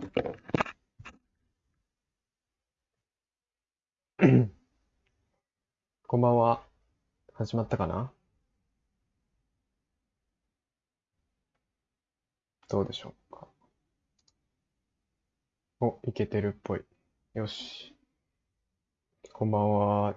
こんばんは。始まったかな？どうでしょうか？お、いけてるっぽい。よし。こんばんは。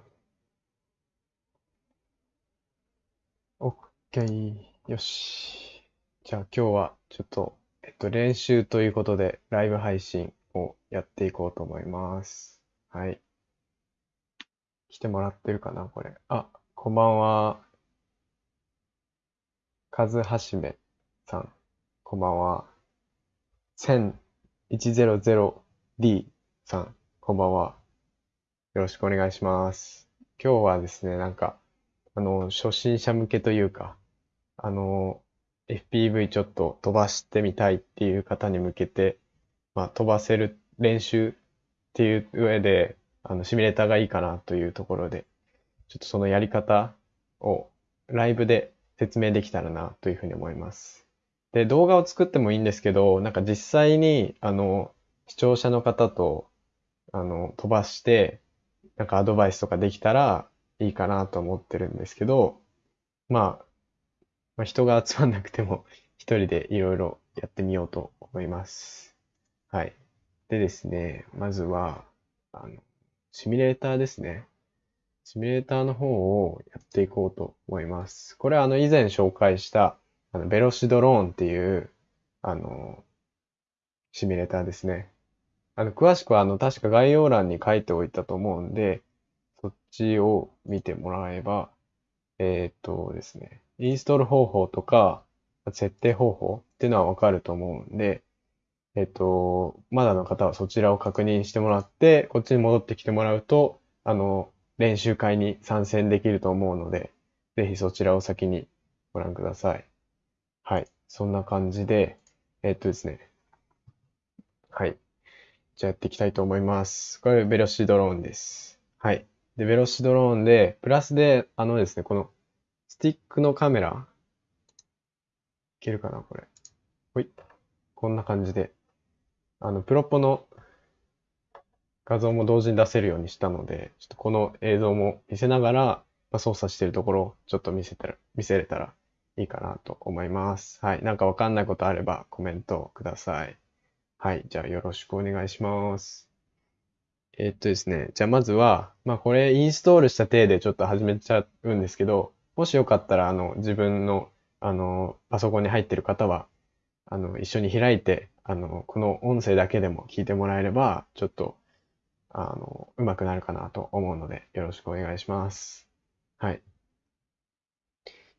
オッケー。よし。じゃあ今日はちょっと、えっと、練習ということで、ライブ配信をやっていこうと思います。はい。来てもらってるかな、これ。あ、こんばんは。カズハシメさん、こんばんは。10100D さん、こんばんは。よろしくお願いします。今日はですね、なんか、あの、初心者向けというか、あの、FPV ちょっと飛ばしてみたいっていう方に向けて、まあ、飛ばせる練習っていう上で、あの、シミュレーターがいいかなというところで、ちょっとそのやり方をライブで説明できたらなというふうに思います。で、動画を作ってもいいんですけど、なんか実際に、あの、視聴者の方と、あの、飛ばして、なんかアドバイスとかできたらいいかなと思ってるんですけど、まあ、まあ、人が集まんなくても 一人でいろいろやってみようと思います。はい。でですね、まずは、あの、シミュレーターですね。シミュレーターの方をやっていこうと思います。これはあの以前紹介したあのベロシドローンっていうあのシミュレーターですね。あの詳しくはあの確か概要欄に書いておいたと思うんで、そっちを見てもらえば、えー、っとですね、インストール方法とか設定方法っていうのはわかると思うんで、えっと、まだの方はそちらを確認してもらって、こっちに戻ってきてもらうと、あの、練習会に参戦できると思うので、ぜひそちらを先にご覧ください。はい。そんな感じで、えっとですね。はい。じゃあやっていきたいと思います。これ、ベロシドローンです。はい。で、ベロシドローンで、プラスで、あのですね、この、ティックのカメラ、いけるかな、これ。ほい。こんな感じで、あの、プロポの画像も同時に出せるようにしたので、ちょっとこの映像も見せながら、ま、操作してるところをちょっと見せたら、見せれたらいいかなと思います。はい。なんかわかんないことあればコメントください。はい。じゃあよろしくお願いします。えー、っとですね。じゃあまずは、まあこれインストールした体でちょっと始めちゃうんですけど、もしよかったら、あの、自分の、あの、パソコンに入ってる方は、あの、一緒に開いて、あの、この音声だけでも聞いてもらえれば、ちょっと、あの、うまくなるかなと思うので、よろしくお願いします。はい。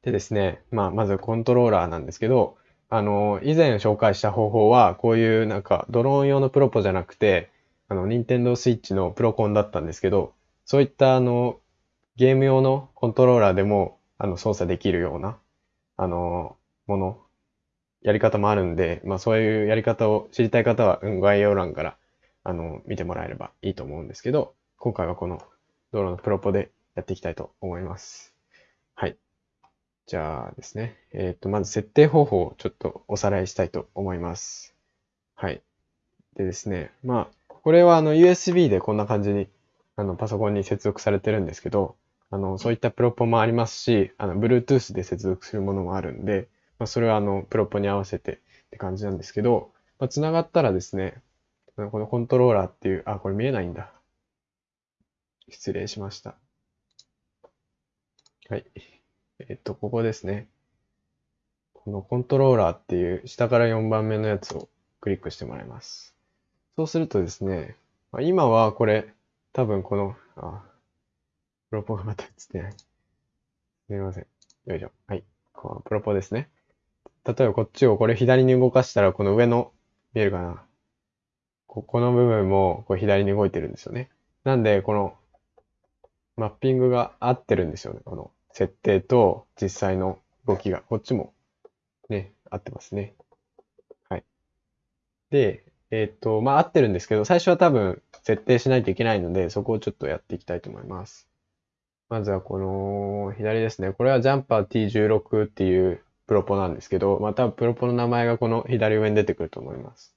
でですね、まあ、まずコントローラーなんですけど、あの、以前紹介した方法は、こういうなんか、ドローン用のプロポじゃなくて、あの、ニンテンドースイッチのプロコンだったんですけど、そういったあの、ゲーム用のコントローラーでも、あの、操作できるような、あの、ものやり方もあるんで、まあそういうやり方を知りたい方は概要欄からあの見てもらえればいいと思うんですけど、今回はこの道路のプロポでやっていきたいと思います。はい。じゃあですね。えっ、ー、と、まず設定方法をちょっとおさらいしたいと思います。はい。でですね。まあ、これはあの USB でこんな感じにあのパソコンに接続されてるんですけど、あの、そういったプロポもありますし、あの、Bluetooth で接続するものもあるんで、まあ、それはあの、プロポに合わせてって感じなんですけど、まあ、繋がったらですね、このコントローラーっていう、あ、これ見えないんだ。失礼しました。はい。えっと、ここですね。このコントローラーっていう下から4番目のやつをクリックしてもらいます。そうするとですね、今はこれ、多分この、あ、プロポがまた映ってない。すみません。よいしょ。はい。このプロポですね。例えばこっちをこれ左に動かしたら、この上の、見えるかなここの部分もこう左に動いてるんですよね。なんで、このマッピングが合ってるんですよね。この設定と実際の動きが。こっちもね、合ってますね。はい。で、えっ、と、まあ合ってるんですけど、最初は多分設定しないといけないので、そこをちょっとやっていきたいと思います。まずはこの左ですね。これはジャンパー T16 っていうプロポなんですけど、またプロポの名前がこの左上に出てくると思います。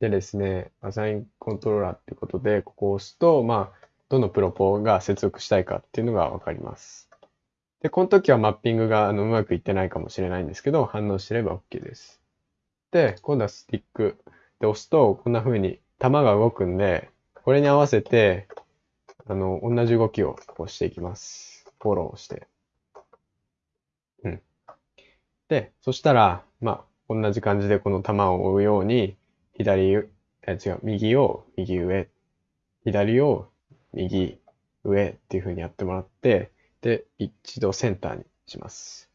でですね、アサインコントローラーってことで、ここを押すと、まあ、どのプロポが接続したいかっていうのがわかります。で、この時はマッピングがあのうまくいってないかもしれないんですけど、反応してれば OK です。で、今度はスティックで押すと、こんな風に弾が動くんで、これに合わせて、あの、同じ動きをこうしていきます。フォローして。うん。で、そしたら、まあ、同じ感じでこの弾を追うように、左、え、違う、右を右上、左を右上っていう風にやってもらって、で、一度センターにします。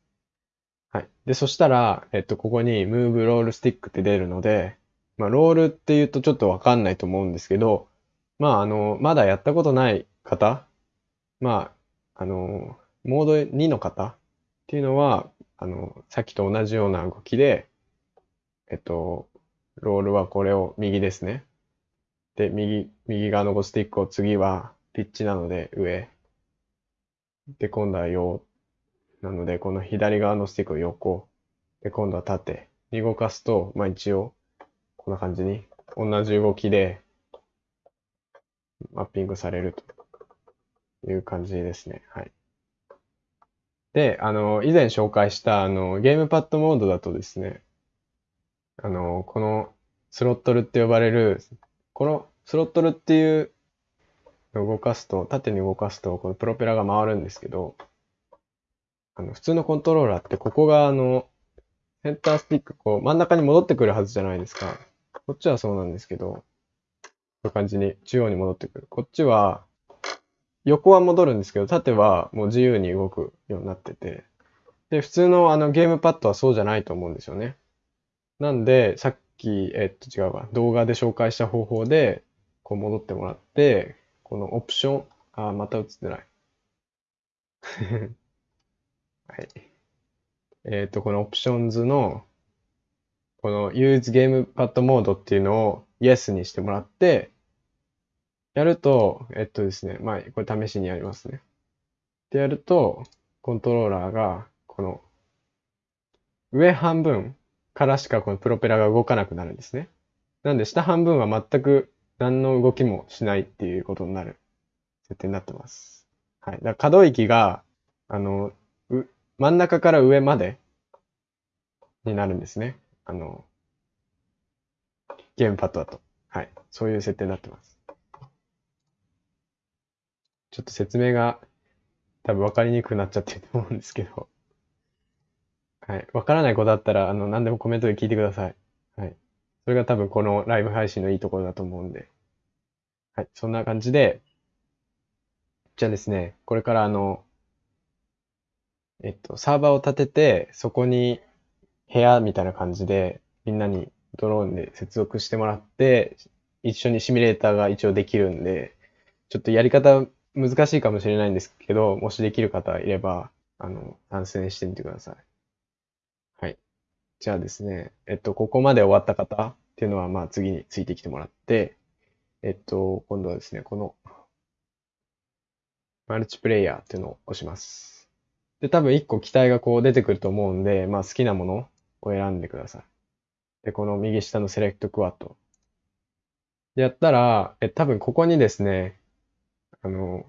はい。で、そしたら、えっと、ここに Move Roll Stick って出るので、まあ、ロールって言うとちょっとわかんないと思うんですけど、まあ、あの、まだやったことない方、まあ、あの、モード2の方っていうのは、あの、さっきと同じような動きで、えっと、ロールはこれを右ですね。で、右、右側の5スティックを次はピッチなので上。で、今度は横。なので、この左側のスティックを横。で、今度は縦に動かすと、まあ一応、こんな感じに、同じ動きで、マッピングされるという感じですね。はい。で、あの、以前紹介した、あの、ゲームパッドモードだとですね、あの、このスロットルって呼ばれる、このスロットルっていう動かすと、縦に動かすと、このプロペラが回るんですけど、あの、普通のコントローラーってここがあの、センタースティック、こう、真ん中に戻ってくるはずじゃないですか。こっちはそうなんですけど、こういう感じに中央に戻ってくる。こっちは、横は戻るんですけど、縦はもう自由に動くようになってて、で、普通のあのゲームパッドはそうじゃないと思うんですよね。なんで、さっき、えっと違うわ、動画で紹介した方法で、こう戻ってもらって、このオプション、あ、また映ってない。はい。えっと、このオプションズの、この Use Gamepad Mode っていうのを Yes にしてもらって、やると、えっとですね、まあ、これ試しにやりますね。でやると、コントローラーが、この、上半分からしかこのプロペラが動かなくなるんですね。なんで、下半分は全く何の動きもしないっていうことになる設定になってます。はい。だから可動域が、あの、真ん中から上までになるんですね。あの、ゲームパッドだと。はい。そういう設定になってます。ちょっと説明が多分分かりにくくなっちゃってると思うんですけど。はい。分からないことあったら、あの、何でもコメントで聞いてください。はい。それが多分このライブ配信のいいところだと思うんで。はい。そんな感じで、じゃあですね、これからあの、えっと、サーバーを立てて、そこに部屋みたいな感じで、みんなにドローンで接続してもらって、一緒にシミュレーターが一応できるんで、ちょっとやり方難しいかもしれないんですけど、もしできる方いれば、あの、参戦してみてください。はい。じゃあですね、えっと、ここまで終わった方っていうのは、まあ次についてきてもらって、えっと、今度はですね、この、マルチプレイヤーっていうのを押します。で、多分一個機体がこう出てくると思うんで、まあ好きなものを選んでください。で、この右下のセレクトクワット。で、やったら、え、多分ここにですね、あの、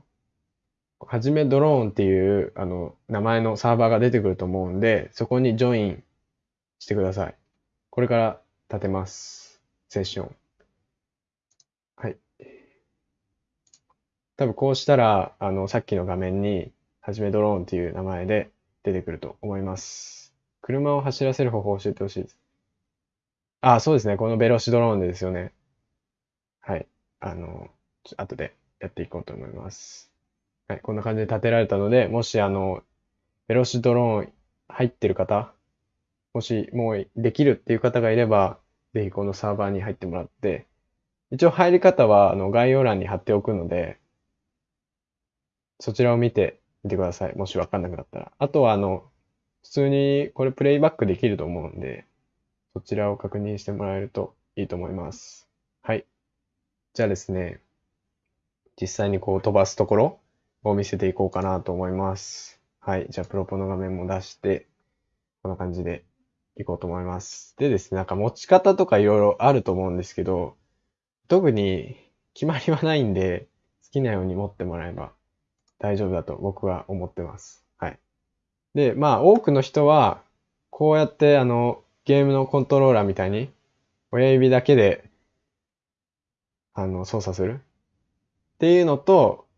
はじめドローンっていう、あの、名前のサーバーが出てくると思うんで、そこにジョインしてください。これから立てます。セッション。はい。多分こうしたら、あの、さっきの画面に、はじめドローンっていう名前で出てくると思います。車を走らせる方法を教えてほしいです。あ、そうですね。このベロシドローンですよね。はい。あの、後でやっていこうと思います。はい。こんな感じで立てられたので、もしあの、ベロシドローン入ってる方、もしもうできるっていう方がいれば、ぜひこのサーバーに入ってもらって、一応入り方はあの概要欄に貼っておくので、そちらを見てみてください。もしわかんなくなったら。あとはあの、普通にこれプレイバックできると思うんで、そちらを確認してもらえるといいと思います。はい。じゃあですね、実際にこう飛ばすところを見せていこうかなと思います。はい。じゃあプロポの画面も出して、こんな感じでいこうと思います。でですね、なんか持ち方とかいろいろあると思うんですけど、特に決まりはないんで、好きなように持ってもらえば大丈夫だと僕は思ってます。はい。で、まあ多くの人は、こうやってあの、ゲームのコントローラーみたいに、親指だけで、あの、操作するっていうのと、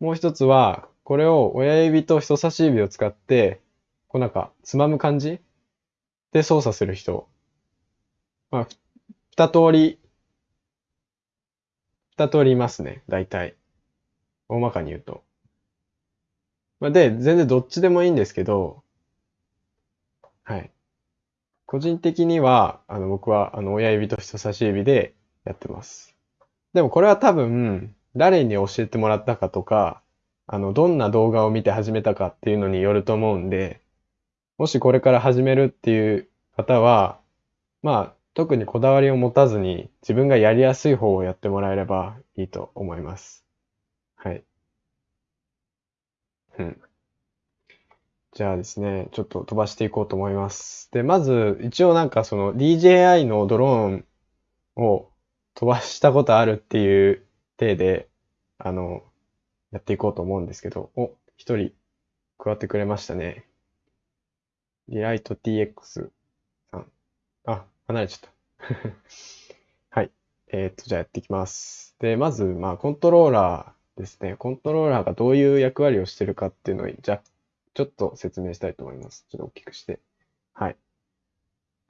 もう一つは、これを親指と人差し指を使って、こうなんか、つまむ感じ？で操作する人。まあ、二通り、二通りいますね、大体。大まかに言うと。まあ、で、全然どっちでもいいんですけど、はい。個人的には、あの、僕は、あの、親指と人差し指でやってます。でもこれは多分、誰に教えてもらったかとか、あの、どんな動画を見て始めたかっていうのによると思うんで、もしこれから始めるっていう方は、まあ、特にこだわりを持たずに自分がやりやすい方をやってもらえればいいと思います。はい。うん。じゃあですね、ちょっと飛ばしていこうと思います。で、まず、一応なんかその DJI のドローンを飛ばしたことあるっていう体で、あの、やっていこうと思うんですけど、お、一人加わってくれましたね。リライト TX さん。あ、離れちゃった。はい。えーっと、じゃあやっていきます。で、まず、まあ、コントローラーですね。コントローラーがどういう役割をしてるかっていうのを、じゃ、ちょっと説明したいと思います。ちょっと大きくして。はい。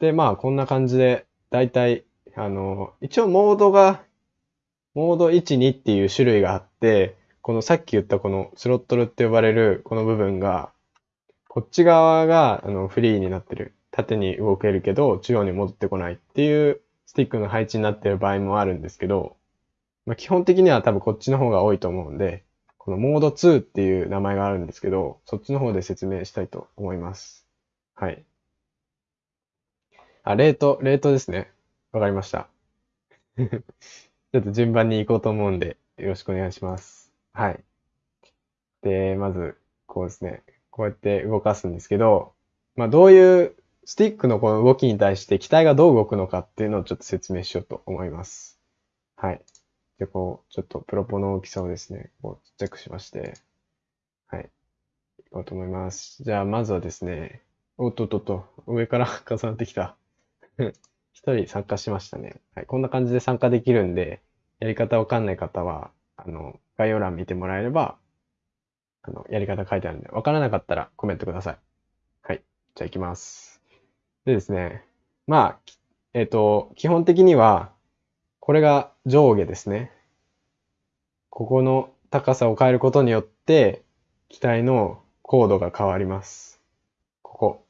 で、まあ、こんな感じで、だいたい、あの、一応モードが、モード1、2っていう種類があって、このさっき言ったこのスロットルって呼ばれるこの部分が、こっち側があのフリーになってる。縦に動けるけど、中央に戻ってこないっていうスティックの配置になってる場合もあるんですけど、まあ、基本的には多分こっちの方が多いと思うんで、このモード2っていう名前があるんですけど、そっちの方で説明したいと思います。はい。あ、レート、レートですね。わかりました。ちょっと順番に行こうと思うんで、よろしくお願いします。はい。で、まず、こうですね。こうやって動かすんですけど、まあどういうスティックのこの動きに対して機体がどう動くのかっていうのをちょっと説明しようと思います。はい。で、こう、ちょっとプロポの大きさをですね、こうちっちゃくしまして、はい。いこうと思います。じゃあ、まずはですね、おっとっとっと、上から 重なってきた。一人参加しましたね。はい。こんな感じで参加できるんで、やり方わかんない方は、あの、概要欄見てもらえれば、あの、やり方書いてあるんで、わからなかったらコメントください。はい。じゃあ行きます。でですね。まあ、えっと、基本的には、これが上下ですね。ここの高さを変えることによって、機体の高度が変わります。ここ。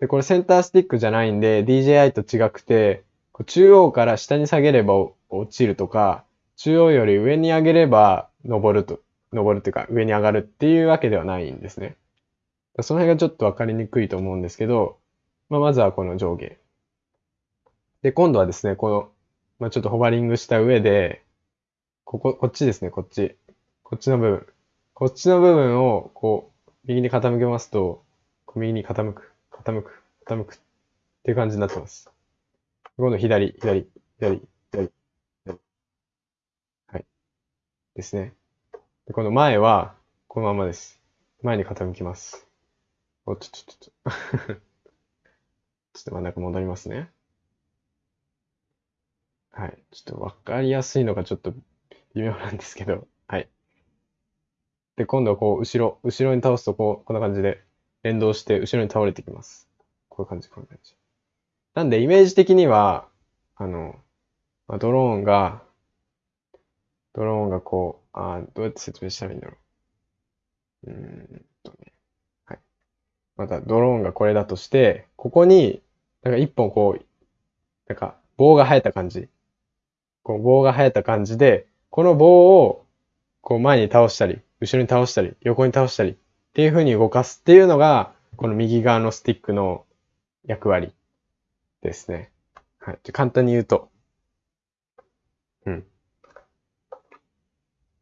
で、これセンタースティックじゃないんで、DJI と違くて、中央から下に下げれば落ちるとか、中央より上に上げれば登ると、登るというか上に上がるっていうわけではないんですね。その辺がちょっとわかりにくいと思うんですけど、まあ、まずはこの上下。で、今度はですね、この、まあ、ちょっとホバリングした上で、ここ、こっちですね、こっち。こっちの部分。こっちの部分を、こう、右に傾けますと、こう右に傾く、傾く、傾くっていう感じになってます。今度左、左、左、左、左。はい。ですね。で、この前は、このままです。前に傾きます。お、ちょ、ちょ、ちょ、ちょ。ちょっと真ん中戻りますね。はい。ちょっとわかりやすいのがちょっと微妙なんですけど、はい。で、今度はこう、後ろ、後ろに倒すとこう、こんな感じで連動して後ろに倒れてきます。こういう感じ、こういう感じ。なんで、イメージ的には、あの、まあ、ドローンが、ドローンがこう、あどうやって説明したらいいんだろう。うーんとね。はい。また、ドローンがこれだとして、ここに、なんか一本こう、なんか棒が生えた感じ。こう棒が生えた感じで、この棒を、こう前に倒したり、後ろに倒したり、横に倒したり、っていう風に動かすっていうのが、この右側のスティックの役割ですね。はい。じゃ簡単に言うと。うん。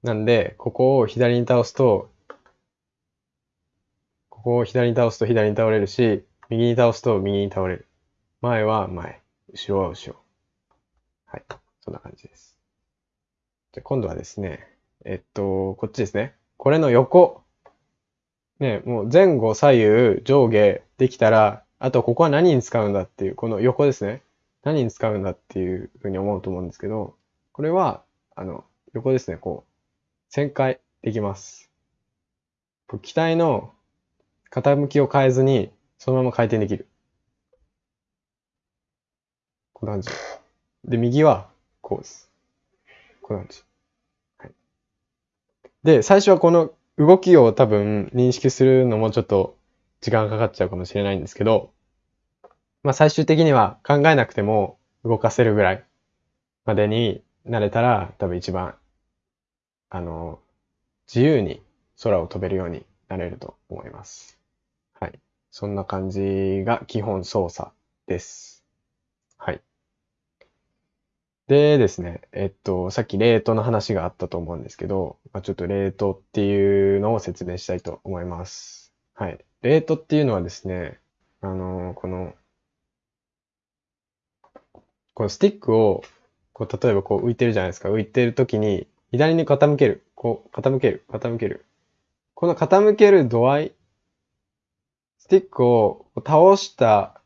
なんで、ここを左に倒すと、ここを左に倒すと左に倒れるし、右に倒すと右に倒れる。前は前、後ろは後ろ。はい。そんな感じです。じゃ今度はですね、えっと、こっちですね。これの横。ね、もう前後左右上下できたら、あとここは何に使うんだっていう、この横ですね。何に使うんだっていうふうに思うと思うんですけど、これは、あの、横ですね、こう、旋回できます。機体の傾きを変えずに、そのまま回転できる。こんな感じ。で、右は、こうです。こんな感じ。はい。で、最初はこの動きを多分認識するのもちょっと時間かかっちゃうかもしれないんですけど、まあ最終的には考えなくても動かせるぐらいまでになれたら多分一番、あの、自由に空を飛べるようになれると思います。はい。そんな感じが基本操作です。はい。でですね、えっと、さっきレートの話があったと思うんですけど、まあ、ちょっとレートっていうのを説明したいと思います。はい。レートっていうのはですね、あの、この、このスティックを、こう、例えばこう浮いてるじゃないですか。浮いてる時に、左に傾ける。こう、傾ける。傾ける。この傾ける度合い、スティックを倒した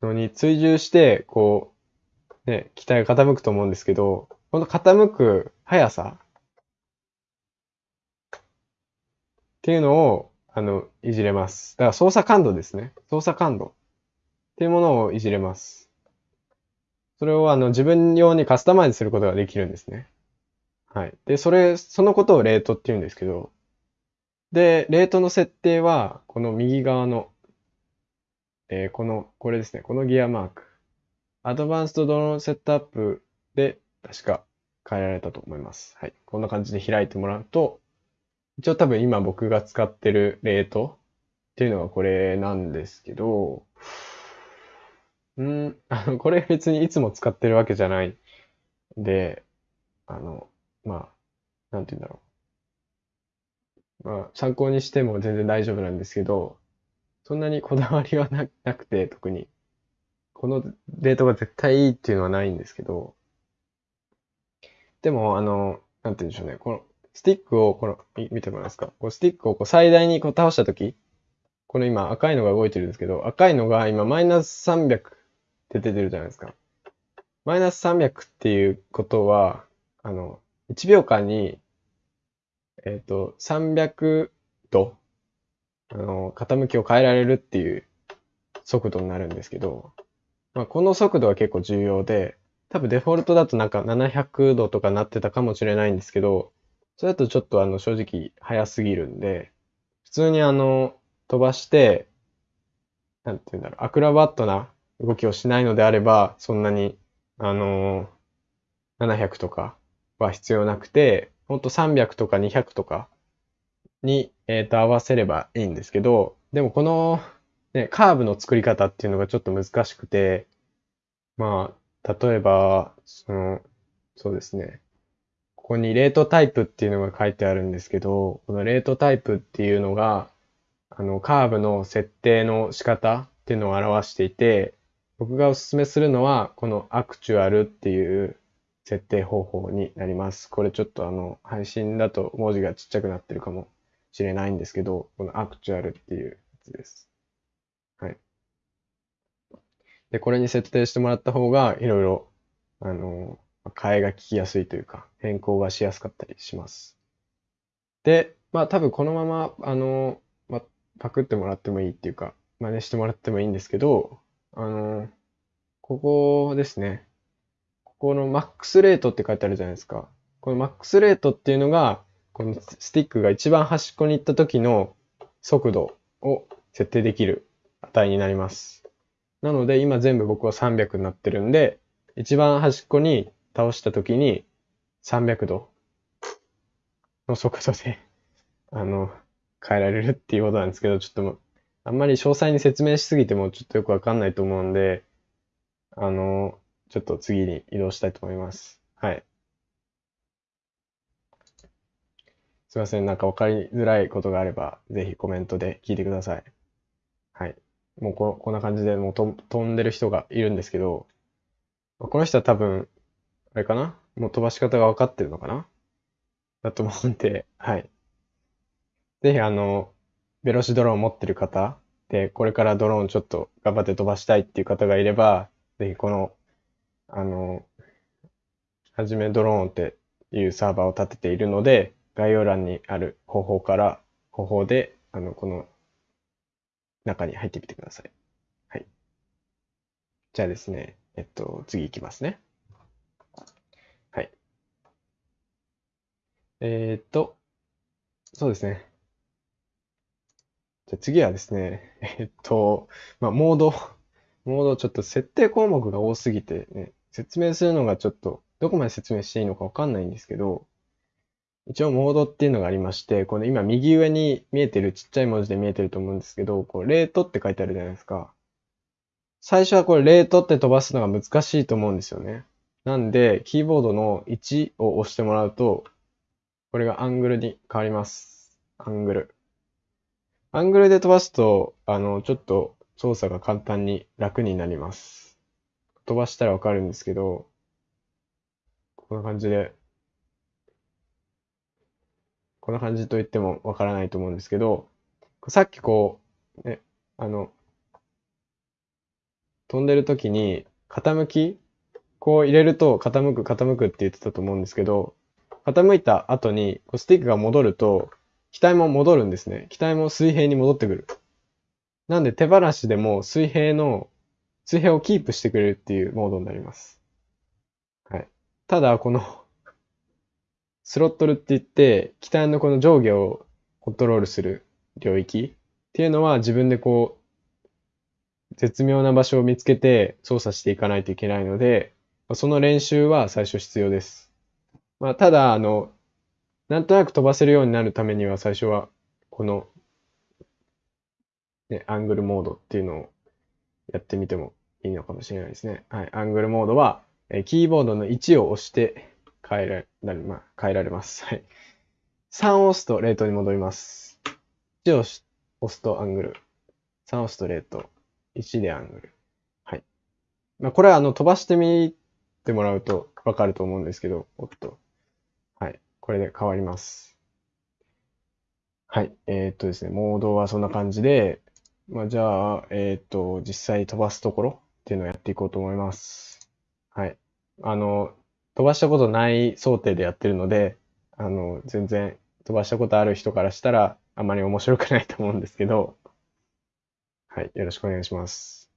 のに追従して、こう、ね、機体が傾くと思うんですけど、この傾く速さっていうのを、あの、いじれます。だから操作感度ですね。操作感度っていうものをいじれます。それをあの自分用にカスタマイズすることができるんですね。はい。で、それ、そのことをレートって言うんですけど、で、レートの設定は、この右側の、えー、この、これですね、このギアマーク。アドバンストドローンセットアップで、確か変えられたと思います。はい。こんな感じで開いてもらうと、一応多分今僕が使ってるレートっていうのはこれなんですけど、うん、あの、これ別にいつも使ってるわけじゃないで、あの、まあ、なんて言うんだろう。まあ、参考にしても全然大丈夫なんですけど、そんなにこだわりはなくて、特に。このデートが絶対いいっていうのはないんですけど、でも、あの、なんて言うんでしょうね。この、スティックを、この、見てもらえますか？こうスティックをこう最大にこう倒したとき、この今赤いのが動いてるんですけど、赤いのが今マイナス300って出てるじゃないですか。マイナス300っていうことは、あの、1秒間にえっ、ー、と、300度、あの、傾きを変えられるっていう速度になるんですけど、まあ、この速度は結構重要で、多分デフォルトだとなんか700度とかなってたかもしれないんですけど、それだとちょっとあの正直早すぎるんで、普通にあの飛ばして、なんて言うんだろう、アクロバットな動きをしないのであれば、そんなに、あの700とかは必要なくて、ほんと300とか200とかに、え、ー、と、合わせればいいんですけど、でもこの、ね、カーブの作り方っていうのがちょっと難しくて、まあ、例えば、その、そうですね。ここにレートタイプっていうのが書いてあるんですけど、このレートタイプっていうのが、あの、カーブの設定の仕方っていうのを表していて、僕がおすすめするのは、このアクチュアルっていう設定方法になります。これちょっとあの、配信だと文字がちっちゃくなってるかもしれないんですけど、このアクチュアルっていうやつです。はい。で、これに設定してもらった方が、いろいろ、あの、替えが聞きやすいというか、変更がしやすかったりします。で、まあ多分このまま、あの、まあ、パクってもらってもいいっていうか、真似してもらってもいいんですけど、あの、ここですね。このマックスレートって書いてあるじゃないですか。このマックスレートっていうのが、このスティックが一番端っこに行った時の速度を設定できる値になります。なので今全部僕は300になってるんで、一番端っこに倒した時に300度の速度で あの、変えられるっていうことなんですけど、ちょっとあんまり詳細に説明しすぎてもちょっとよくわかんないと思うんで、あの、ちょっと次に移動したいと思います。はい。すいません。なんかわかりづらいことがあれば、ぜひコメントで聞いてください。はい。もうこ、こんな感じでもうと飛んでる人がいるんですけど、この人は多分、あれかな？もう飛ばし方が分かってるのかな？だと思うんで、はい。ぜひあの、ベロシドローン持ってる方で、これからドローンちょっと頑張って飛ばしたいっていう方がいれば、ぜひこの、あの、はじめドローンっていうサーバーを立てているので、概要欄にある方法から、方法で、あの、この中に入ってみてください。はい。じゃあですね、えっと、次行きますね。はい。えー、っと、そうですね。じゃあ次はですね、えっと、まあ、モード、モードちょっと設定項目が多すぎてね、説明するのがちょっと、どこまで説明していいのかわかんないんですけど、一応モードっていうのがありまして、この今右上に見えてるちっちゃい文字で見えてると思うんですけど、こうレートって書いてあるじゃないですか。最初はこれレートって飛ばすのが難しいと思うんですよね。なんで、キーボードの1を押してもらうと、これがアングルに変わります。アングル。アングルで飛ばすと、あの、ちょっと操作が簡単に楽になります。飛ばしたらわかるんですけど、こんな感じでこんな感じと言ってもわからないと思うんですけど、さっきこう、ね、あの、飛んでる時に傾き、こう入れると傾く傾くって言ってたと思うんですけど、傾いた後にこうスティックが戻ると、機体も戻るんですね。機体も水平に戻ってくる。なんで手放しでも水平の、水平をキープしてくれるっていうモードになります。はい。ただ、このスロットルって言って、機体のこの上下をコントロールする領域っていうのは自分でこう、絶妙な場所を見つけて操作していかないといけないので、その練習は最初必要です。まあ、ただ、あの、なんとなく飛ばせるようになるためには最初は、この、ね、アングルモードっていうのをやってみてもいいのかもしれないですね。はい。アングルモードは、えキーボードの1を押して変えられ、まあ、変えられます。はい。3を押すとレートに戻ります。1を押すとアングル。3を押すとレート。1でアングル。はい。まあ、これはあの飛ばしてみてもらうとわかると思うんですけど、おっと。はい。これで変わります。はい。えー、っとですね、モードはそんな感じで、まあ、じゃあ、えー、っと、実際飛ばすところっていうのをやっていこうと思います。はい。あの、飛ばしたことない想定でやってるので、あの、全然飛ばしたことある人からしたらあまり面白くないと思うんですけど、はい、よろしくお願いします。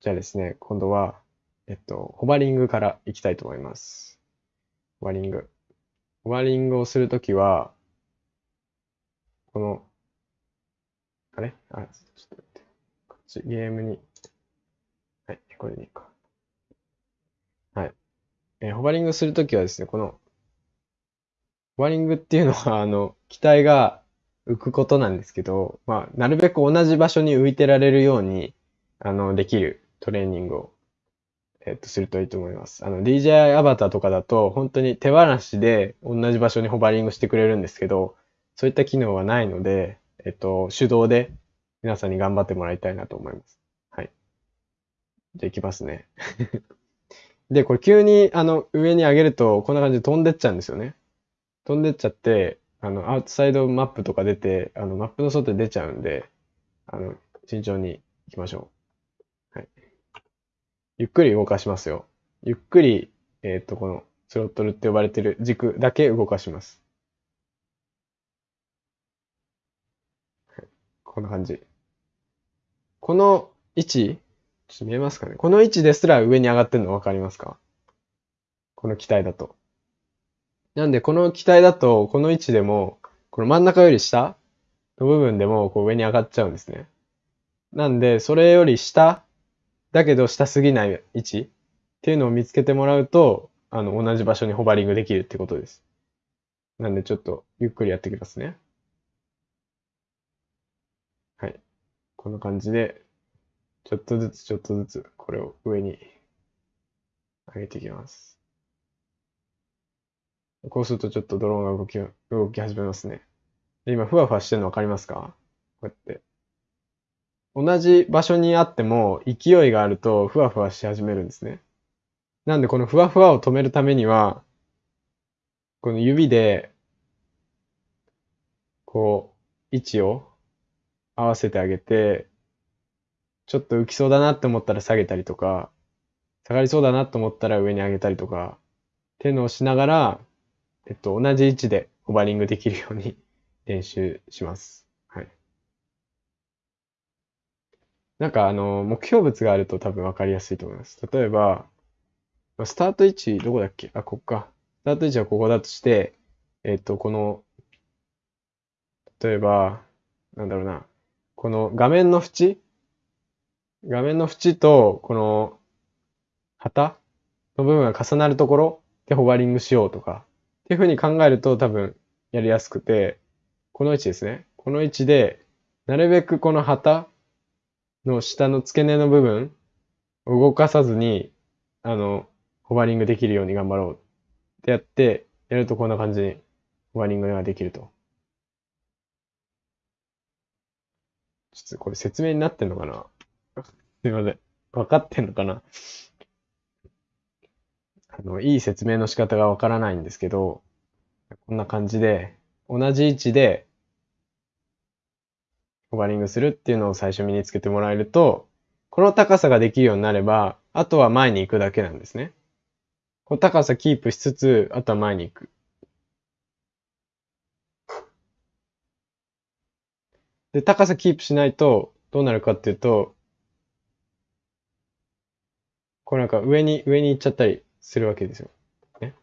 じゃあですね、今度は、えっと、ホバリングからいきたいと思います。ホバリング。ホバリングをするときは、この、あれ？あ、ちょっと待って。こっち、ゲームに。はい、これでいいか。えー、ホバリングするときはですね、この、ホバリングっていうのは、あの、機体が浮くことなんですけど、まあ、なるべく同じ場所に浮いてられるように、あの、できるトレーニングを、えっと、するといいと思います。あの、DJI アバターとかだと、本当に手放しで同じ場所にホバリングしてくれるんですけど、そういった機能はないので、えっと、手動で皆さんに頑張ってもらいたいなと思います。はい。じゃあ行きますね。で、これ急にあの上に上げるとこんな感じで飛んでっちゃうんですよね。飛んでっちゃって、あの、アウトサイドマップとか出て、あの、マップの外で出ちゃうんで、あの、慎重に行きましょう。はい。ゆっくり動かしますよ。ゆっくり、えっ、と、このスロットルって呼ばれてる軸だけ動かします。はい、こんな感じ。この位置、ちょっと見えますかねこの位置ですら上に上がってるの分かりますか？この機体だと。なんで、この機体だと、この位置でも、この真ん中より下の部分でも、こう上に上がっちゃうんですね。なんで、それより下、だけど下すぎない位置っていうのを見つけてもらうと、あの、同じ場所にホバリングできるってことです。なんで、ちょっと、ゆっくりやってきますね。はい。こんな感じで、ちょっとずつちょっとずつこれを上に上げていきます。こうするとちょっとドローンが動き、動き始めますね。で今、ふわふわしてるのわかりますか？こうやって。同じ場所にあっても勢いがあるとふわふわし始めるんですね。なんでこのふわふわを止めるためには、この指で、こう、位置を合わせてあげて、ちょっと浮きそうだなって思ったら下げたりとか、下がりそうだなと思ったら上に上げたりとか、っていうのをしながら、えっと、同じ位置でホバリングできるように 練習します。はい。なんかあの、目標物があると多分わかりやすいと思います。例えば、スタート位置どこだっけ？あ、こっか。スタート位置はここだとして、えっと、この、例えば、なんだろうな。この画面の縁画面の縁と、この、旗の部分が重なるところでホバリングしようとか、っていうふうに考えると多分やりやすくて、この位置ですね。この位置で、なるべくこの旗の下の付け根の部分動かさずに、あの、ホバリングできるように頑張ろうってやって、やるとこんな感じにホバリングができると。ちょっとこれ説明になってんのかな？すいません。分かってんのかな？あの、いい説明の仕方がわからないんですけど、こんな感じで、同じ位置で、ホバリングするっていうのを最初身につけてもらえると、この高さができるようになれば、あとは前に行くだけなんですね。この高さキープしつつ、あとは前に行く。で、高さキープしないと、どうなるかっていうと、こうなんか上に、上に行っちゃったりするわけですよ。ね。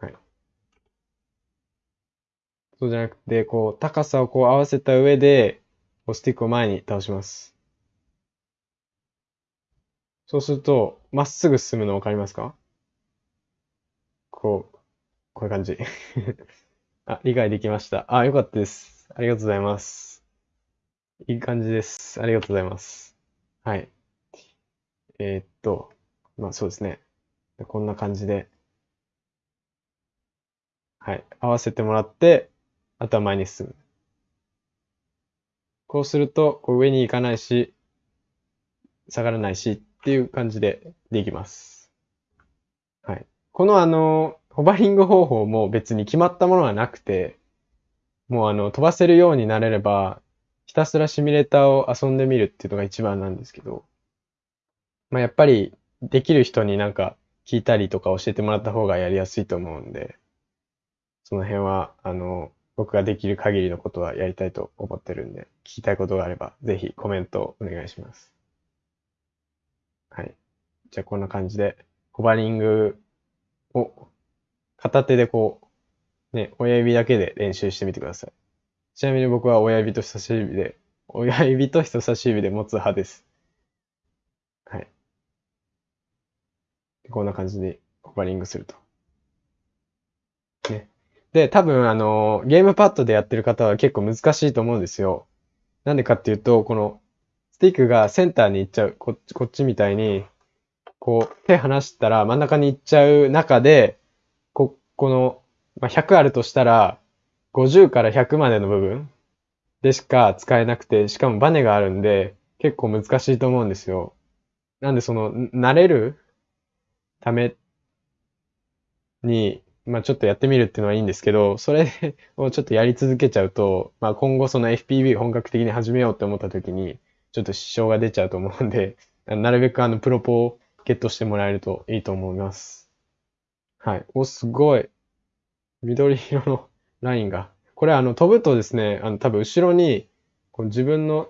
はい。そうじゃなくて、こう、高さをこう合わせた上で、こうスティックを前に倒します。そうすると、まっすぐ進むのわかりますか？こう、こういう感じ。あ、理解できました。あ、よかったです。ありがとうございます。いい感じです。ありがとうございます。はい。えー、っと、まあそうですね。こんな感じで、はい、合わせてもらって、あとは前に進む。こうすると、こう上に行かないし、下がらないしっていう感じでできます。はい。このあの、ホバリング方法も別に決まったものはなくて、もうあの、飛ばせるようになれれば、ひたすらシミュレーターを遊んでみるっていうのが一番なんですけど、まあやっぱりできる人になんか聞いたりとか教えてもらった方がやりやすいと思うんで、その辺は、あの、僕ができる限りのことはやりたいと思ってるんで、聞きたいことがあれば、ぜひコメントをお願いします。はい。じゃあこんな感じで、ホバリングを片手でこう、ね、親指だけで練習してみてください。ちなみに僕は親指と人差し指で、親指と人差し指で持つ派です。はい。こんな感じでホバリングすると。ね。で、多分あの、ゲームパッドでやってる方は結構難しいと思うんですよ。なんでかっていうと、この、スティックがセンターに行っちゃう。こっち、こっちみたいに、こう、手離したら真ん中に行っちゃう中で、こ、この、まあ、100あるとしたら、50から100までの部分でしか使えなくて、しかもバネがあるんで、結構難しいと思うんですよ。なんでその、慣れるために、まあちょっとやってみるっていうのはいいんですけど、それをちょっとやり続けちゃうと、まあ今後その FPV 本格的に始めようって思った時に、ちょっと支障が出ちゃうと思うんで、なるべくあのプロポをゲットしてもらえるといいと思います。はい。お、すごい。緑色のラインが。これあの飛ぶとですね、あの多分後ろにこう自分の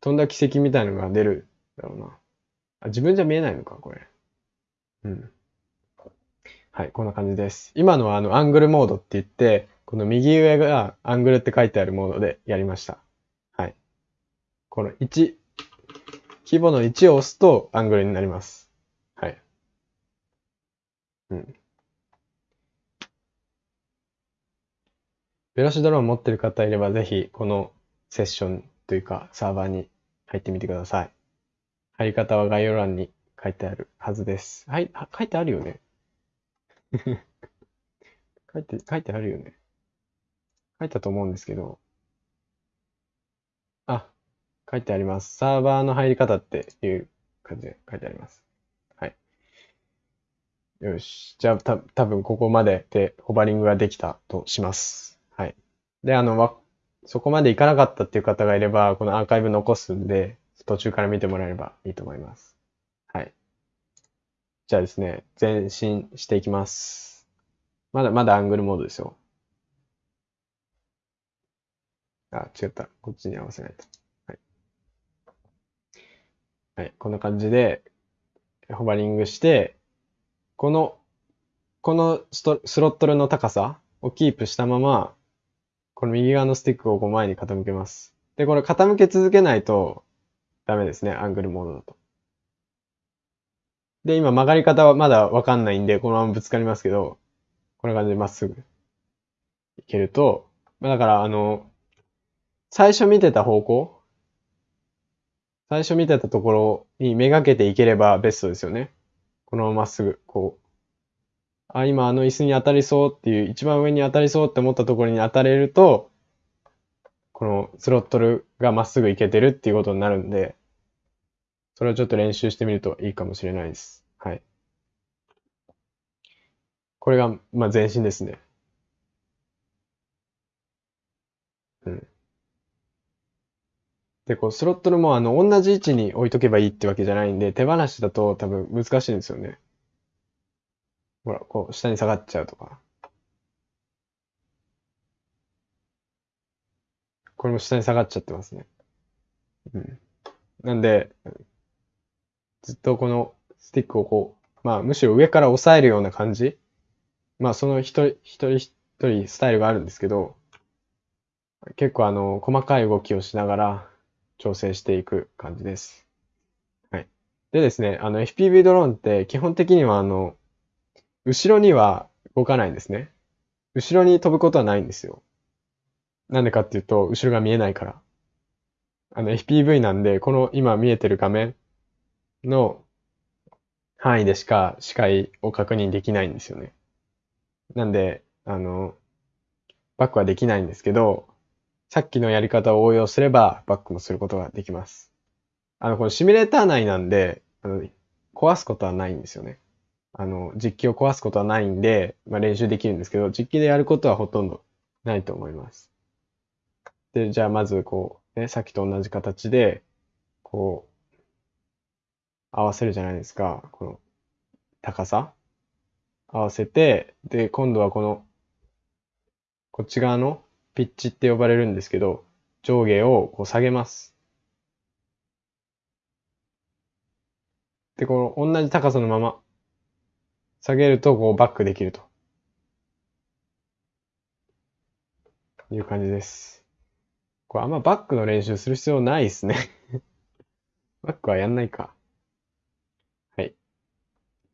飛んだ軌跡みたいなのが出るだろうな。あ、自分じゃ見えないのか、これ。うん。はい、こんな感じです。今のはあのアングルモードって言って、この右上がアングルって書いてあるモードでやりました。はい。この1、規模の1を押すとアングルになります。はい。うん。ベロシドローン持ってる方いればぜひこのセッションというかサーバーに入ってみてください。入り方は概要欄に書いてあるはずです。はい、書いてあるよね。書いて、書いてあるよね。書いたと思うんですけど。あ、書いてあります。サーバーの入り方っていう感じで書いてあります。はい。よし。じゃあ、た、多分ここまででホバリングができたとします。はい。で、あの、わ、そこまでいかなかったっていう方がいれば、このアーカイブ残すんで、途中から見てもらえればいいと思います。じゃあですね、前進していきます。まだまだアングルモードですよ。あ、違った。こっちに合わせないと。はい。はい。こんな感じで、ホバリングして、この、このストスロットルの高さをキープしたまま、この右側のスティックをこう前に傾けます。で、これ傾け続けないとダメですね。アングルモードだと。で、今曲がり方はまだわかんないんで、このままぶつかりますけど、こんな感じでまっすぐいけると、だから、あの、最初見てた方向最初見てたところにめがけていければベストですよね。このまままっすぐ、こう。あ、今あの椅子に当たりそうっていう、一番上に当たりそうって思ったところに当たれると、このスロットルがまっすぐいけてるっていうことになるんで、それをちょっと練習してみるといいかもしれないです。はい。これが、まあ、前進ですね。うん。で、こう、スロットルもあの、同じ位置に置いとけばいいってわけじゃないんで、手放しだと多分難しいんですよね。ほら、こう、下に下がっちゃうとか。これも下に下がっちゃってますね。うん。なんで、ずっとこのスティックをこう、まあむしろ上から押さえるような感じ。まあその一人一人一人スタイルがあるんですけど、結構あの、細かい動きをしながら調整していく感じです。はい。でですね、あの FPV ドローンって基本的にはあの、後ろには動かないんですね。後ろに飛ぶことはないんですよ。なんでかっていうと、後ろが見えないから。あの FPV なんで、この今見えてる画面の範囲でしか視界を確認できないんですよね。なんで、あの、バックはできないんですけど、さっきのやり方を応用すればバックもすることができます。あの、このシミュレーター内なんで、あの壊すことはないんですよね。あの、実機を壊すことはないんで、まあ、練習できるんですけど、実機でやることはほとんどないと思います。で、じゃあまずこう、ね、さっきと同じ形で、こう、合わせるじゃないですか。この高さ合わせて、で、今度はこの、こっち側のピッチって呼ばれるんですけど、上下をこう下げます。で、この同じ高さのまま下げるとこうバックできるという感じです。これあんまバックの練習する必要ないですね バックはやんないか。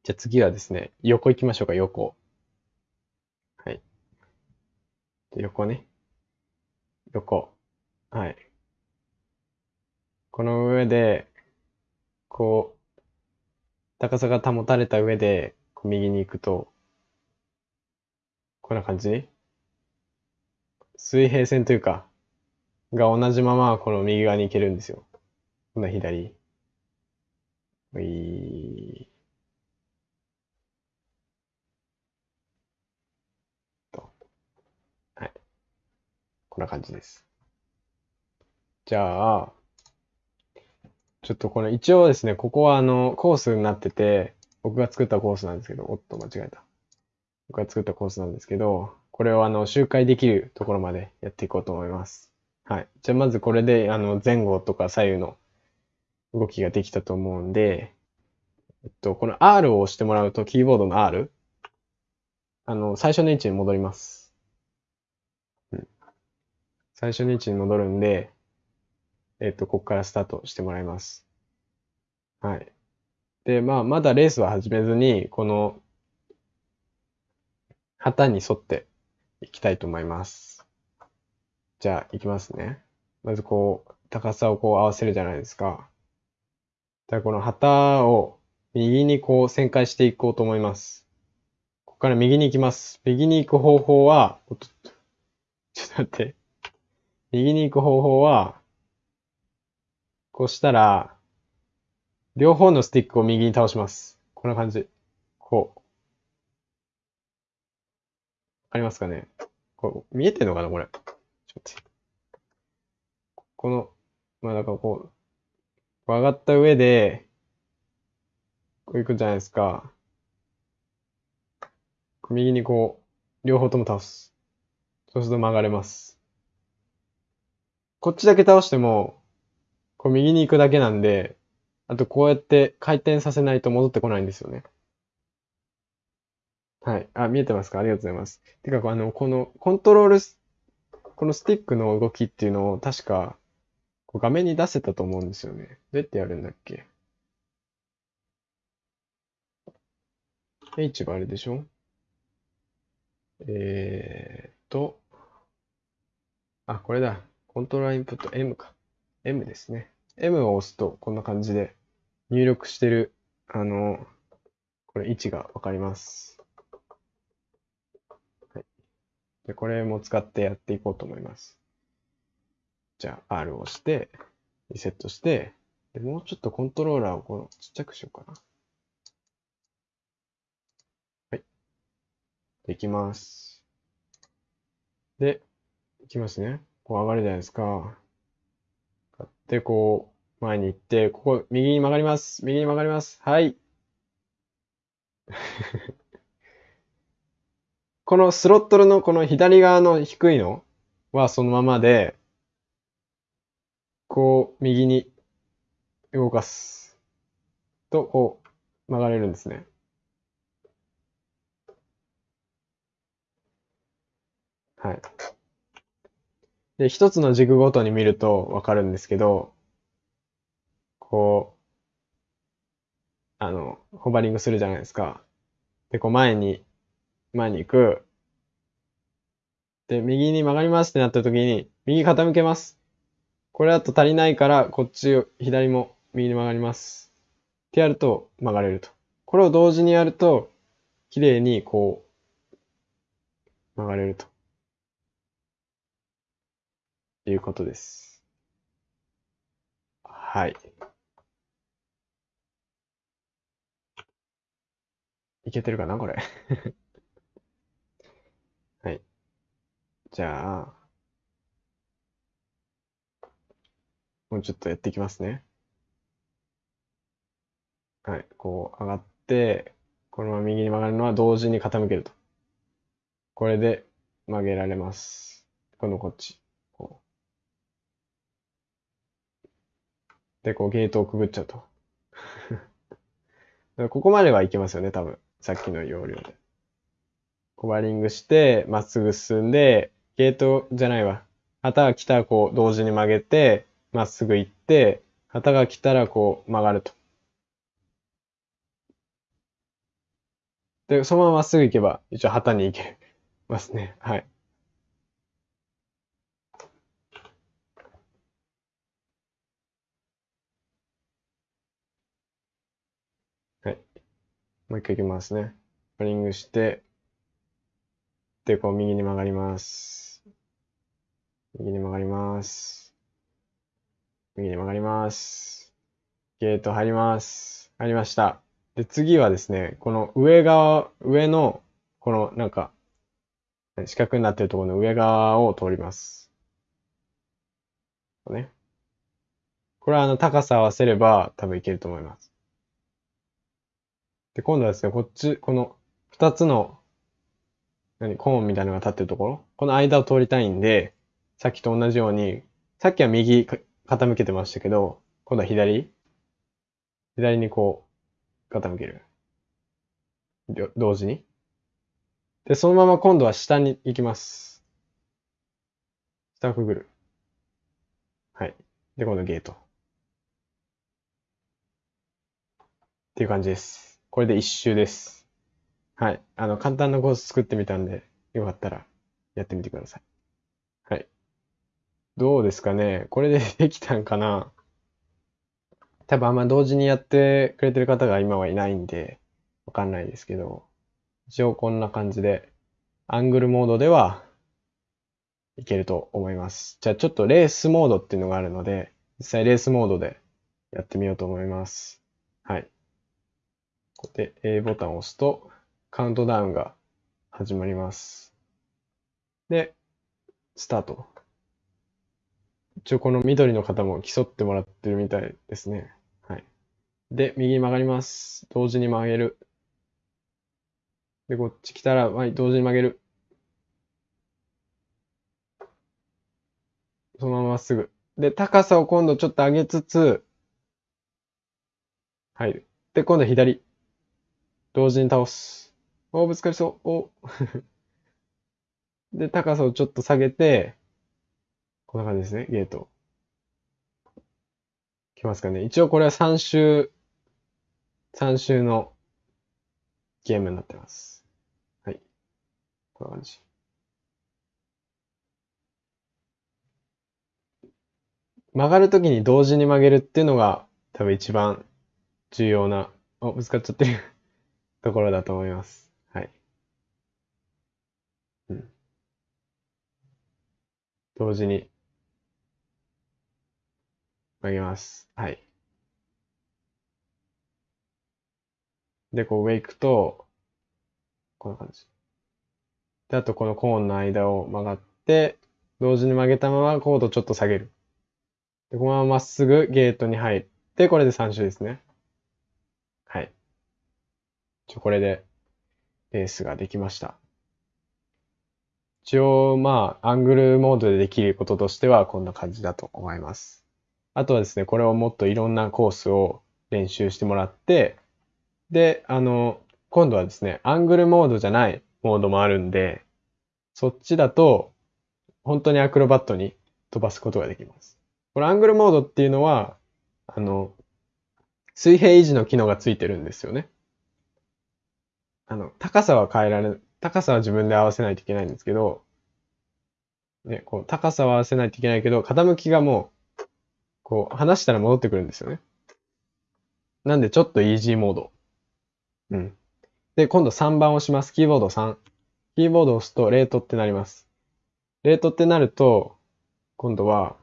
じゃあ次はですね、横行きましょうか、横。はい。横ね。横。はい。この上で、こう、高さが保たれた上で、こう右に行くと、こんな感じ？水平線というか、が同じままこの右側に行けるんですよ。こんな左。ういと。こんな感じです。じゃあ、ちょっとこの一応ですね、ここはあの、コースになってて、僕が作ったコースなんですけど、おっと間違えた。僕が作ったコースなんですけど、これをあの、周回できるところまでやっていこうと思います。はい。じゃあまずこれで、あの、前後とか左右の動きができたと思うんで、えっと、この R を押してもらうと、キーボードの R、あの、最初の位置に戻ります。最初の位置に戻るんで、えっと、ここからスタートしてもらいます。はい。で、まあ、まだレースは始めずに、この、旗に沿っていきたいと思います。じゃあ、いきますね。まずこう、高さをこう合わせるじゃないですか。だこの旗を右にこう旋回していこうと思います。ここから右に行きます。右に行く方法は、ちょっと待って。右に行く方法は、こうしたら、両方のスティックを右に倒します。こんな感じ。こう。わかりますかね？こう見えてんのかな？これ。ちょっと。この、まあだからこう、上がった上で、こう行くじゃないですか。右にこう、両方とも倒す。そうすると曲がれます。こっちだけ倒しても、こう右に行くだけなんで、あとこうやって回転させないと戻ってこないんですよね。はい。あ、見えてますか？ありがとうございます。てか、あの、このコントロール、このスティックの動きっていうのを確か、こう画面に出せたと思うんですよね。どうやってやるんだっけ ?H があれでしょ？えーっと、あ、これだ。コントローラーインプット M か。M ですね。M を押すとこんな感じで入力してる、あの、これ位置がわかります。はい。で、これも使ってやっていこうと思います。じゃあ R を押して、リセットして、で、もうちょっとコントローラーをこのちっちゃくしようかな。はい。できます。で、いきますね。こう上がるじゃないですか。で、こう、前に行って、ここ、右に曲がります。右に曲がります。はい。このスロットルのこの左側の低いのはそのままで、こう、右に動かす。と、こう、曲がれるんですね。はい。で、一つの軸ごとに見るとわかるんですけど、こう、あの、ホバリングするじゃないですか。で、こう前に、前に行く。で、右に曲がりますってなった時に、右傾けます。これだと足りないから、こっち、左も右に曲がります。ってやると曲がれると。これを同時にやると、綺麗にこう、曲がれると。いうことです。はい。いけてるかなこれ？はい。じゃあ、もうちょっとやっていきますね。はい。こう上がって、このまま右に曲がるのは同時に傾けると。これで曲げられます。今度こっち。こう。で、こうゲートをくぐっちゃうと。ここまではいけますよね、多分。さっきの要領で。コバリングして、まっすぐ進んで、ゲートじゃないわ。旗が来たらこう同時に曲げて、まっすぐ行って、旗が来たらこう曲がると。で、そのまままっすぐ行けば、一応旗に行けますね。はい。もう一回行きますね。コバリングして、で、こう右に曲がります。右に曲がります。右に曲がります。ゲート入ります。入りました。で、次はですね、この上側、上の、このなんか、四角になっているところの上側を通ります。こね。これはあの高さ合わせれば多分いけると思います。で、今度はですね、こっち、この二つの、何、コーンみたいなのが立ってるところ？この間を通りたいんで、さっきと同じように、さっきは右傾けてましたけど、今度は左左にこう、傾ける。同時に。で、そのまま今度は下に行きます。下をくぐる。はい。で、今度ゲート。っていう感じです。これで一周です。はい。あの、簡単なコース作ってみたんで、よかったらやってみてください。はい。どうですかね？これでできたんかな？多分あんま同時にやってくれてる方が今はいないんで、わかんないですけど、一応こんな感じで、アングルモードではいけると思います。じゃあちょっとレースモードっていうのがあるので、実際レースモードでやってみようと思います。はい。ここで A ボタンを押すと、カウントダウンが始まります。で、スタート。一応この緑の方も競ってもらってるみたいですね。はい。で、右に曲がります。同時に曲げる。で、こっち来たら、はい、同時に曲げる。そのまままっすぐ。で、高さを今度ちょっと上げつつ、入る。で、今度左。同時に倒す。お、ぶつかりそう。お で、高さをちょっと下げて、こんな感じですね、ゲート。きますかね。一応これは3周、3周のゲームになってます。はい。こんな感じ。曲がるときに同時に曲げるっていうのが多分一番重要な、お、ぶつかっちゃってるところだと思います。はい。うん。同時に曲げます。はい。で、こう上行くと、こんな感じ。で、あとこのコーンの間を曲がって、同時に曲げたままコードちょっと下げる。で、このまままっすぐゲートに入って、これで3周ですね。ちょ、これでレースができました。一応、まあ、アングルモードでできることとしてはこんな感じだと思います。あとはですね、これをもっといろんなコースを練習してもらって、で、あの、今度はですね、アングルモードじゃないモードもあるんで、そっちだと、本当にアクロバットに飛ばすことができます。これアングルモードっていうのは、あの、水平維持の機能がついてるんですよね。あの、高さは変えられ、高さは自分で合わせないといけないんですけど、ね、こう、高さは合わせないといけないけど、傾きがもう、こう、離したら戻ってくるんですよね。なんで、ちょっとイージーモード。うん。で、今度3番を押します。キーボード3。キーボードを押すと、レートってなります。レートってなると、今度は、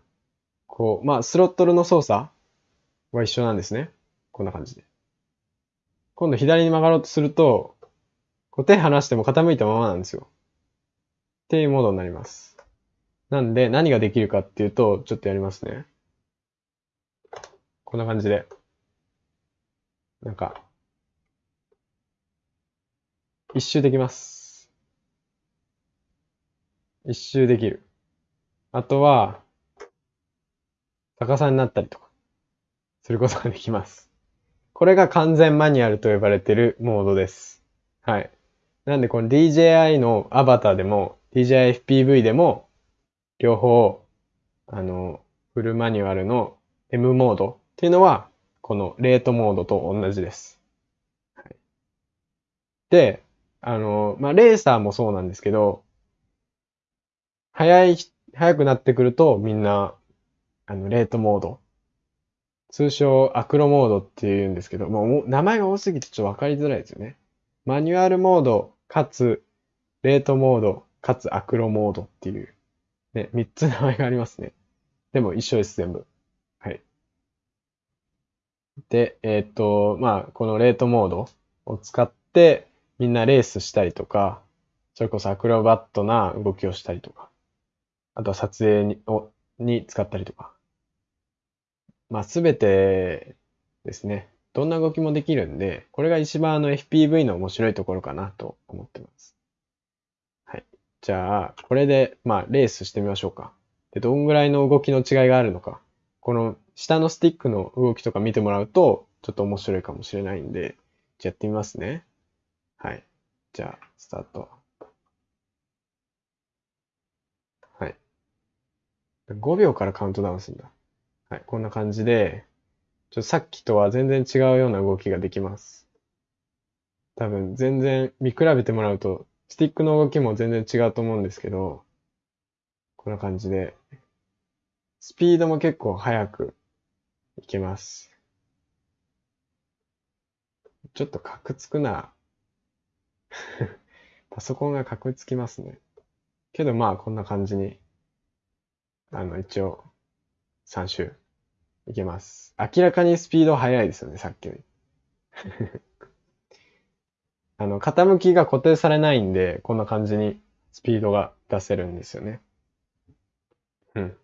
こう、まあ、スロットルの操作は一緒なんですね。こんな感じで。今度左に曲がろうとすると、こう手離しても傾いたままなんですよ。っていうモードになります。なんで、何ができるかっていうと、ちょっとやりますね。こんな感じで。なんか、一周できます。一周できる。あとは、逆さになったりとか、することができます。これが完全マニュアルと呼ばれているモードです。はい。なんでこの DJI のアバターでも、DJI FPV でも、両方、あの、フルマニュアルの M モードっていうのは、このレートモードと同じです。はい、で、あの、まあ、レーサーもそうなんですけど、早い、早くなってくるとみんな、あの、レートモード。通称アクロモードって言うんですけど、もう名前が多すぎてちょっとわかりづらいですよね。マニュアルモード、かつ、レートモード、かつアクロモードっていう、ね、三つ名前がありますね。でも一緒です、全部。はい。で、えーっと、まあ、このレートモードを使って、みんなレースしたりとか、それこそアクロバットな動きをしたりとか、あとは撮影にをに使ったりとか。まあ、すべてですね。どんな動きもできるんで、これが一番あの FPV の面白いところかなと思ってます。はい。じゃあ、これで、まあ、レースしてみましょうか。で、どんぐらいの動きの違いがあるのか。この下のスティックの動きとか見てもらうと、ちょっと面白いかもしれないんで、じゃやってみますね。はい。じゃあ、スタート。はい。5秒からカウントダウンするんだ。はい。こんな感じで、ちょさっきとは全然違うような動きができます。多分全然見比べてもらうと、スティックの動きも全然違うと思うんですけど、こんな感じで、スピードも結構速くいけます。ちょっとカクつくな。パソコンがカクつきますね。けどまあこんな感じに、あの一応3周いけます。明らかにスピード速いですよね、さっきより。あの、傾きが固定されないんで、こんな感じにスピードが出せるんですよね。うん。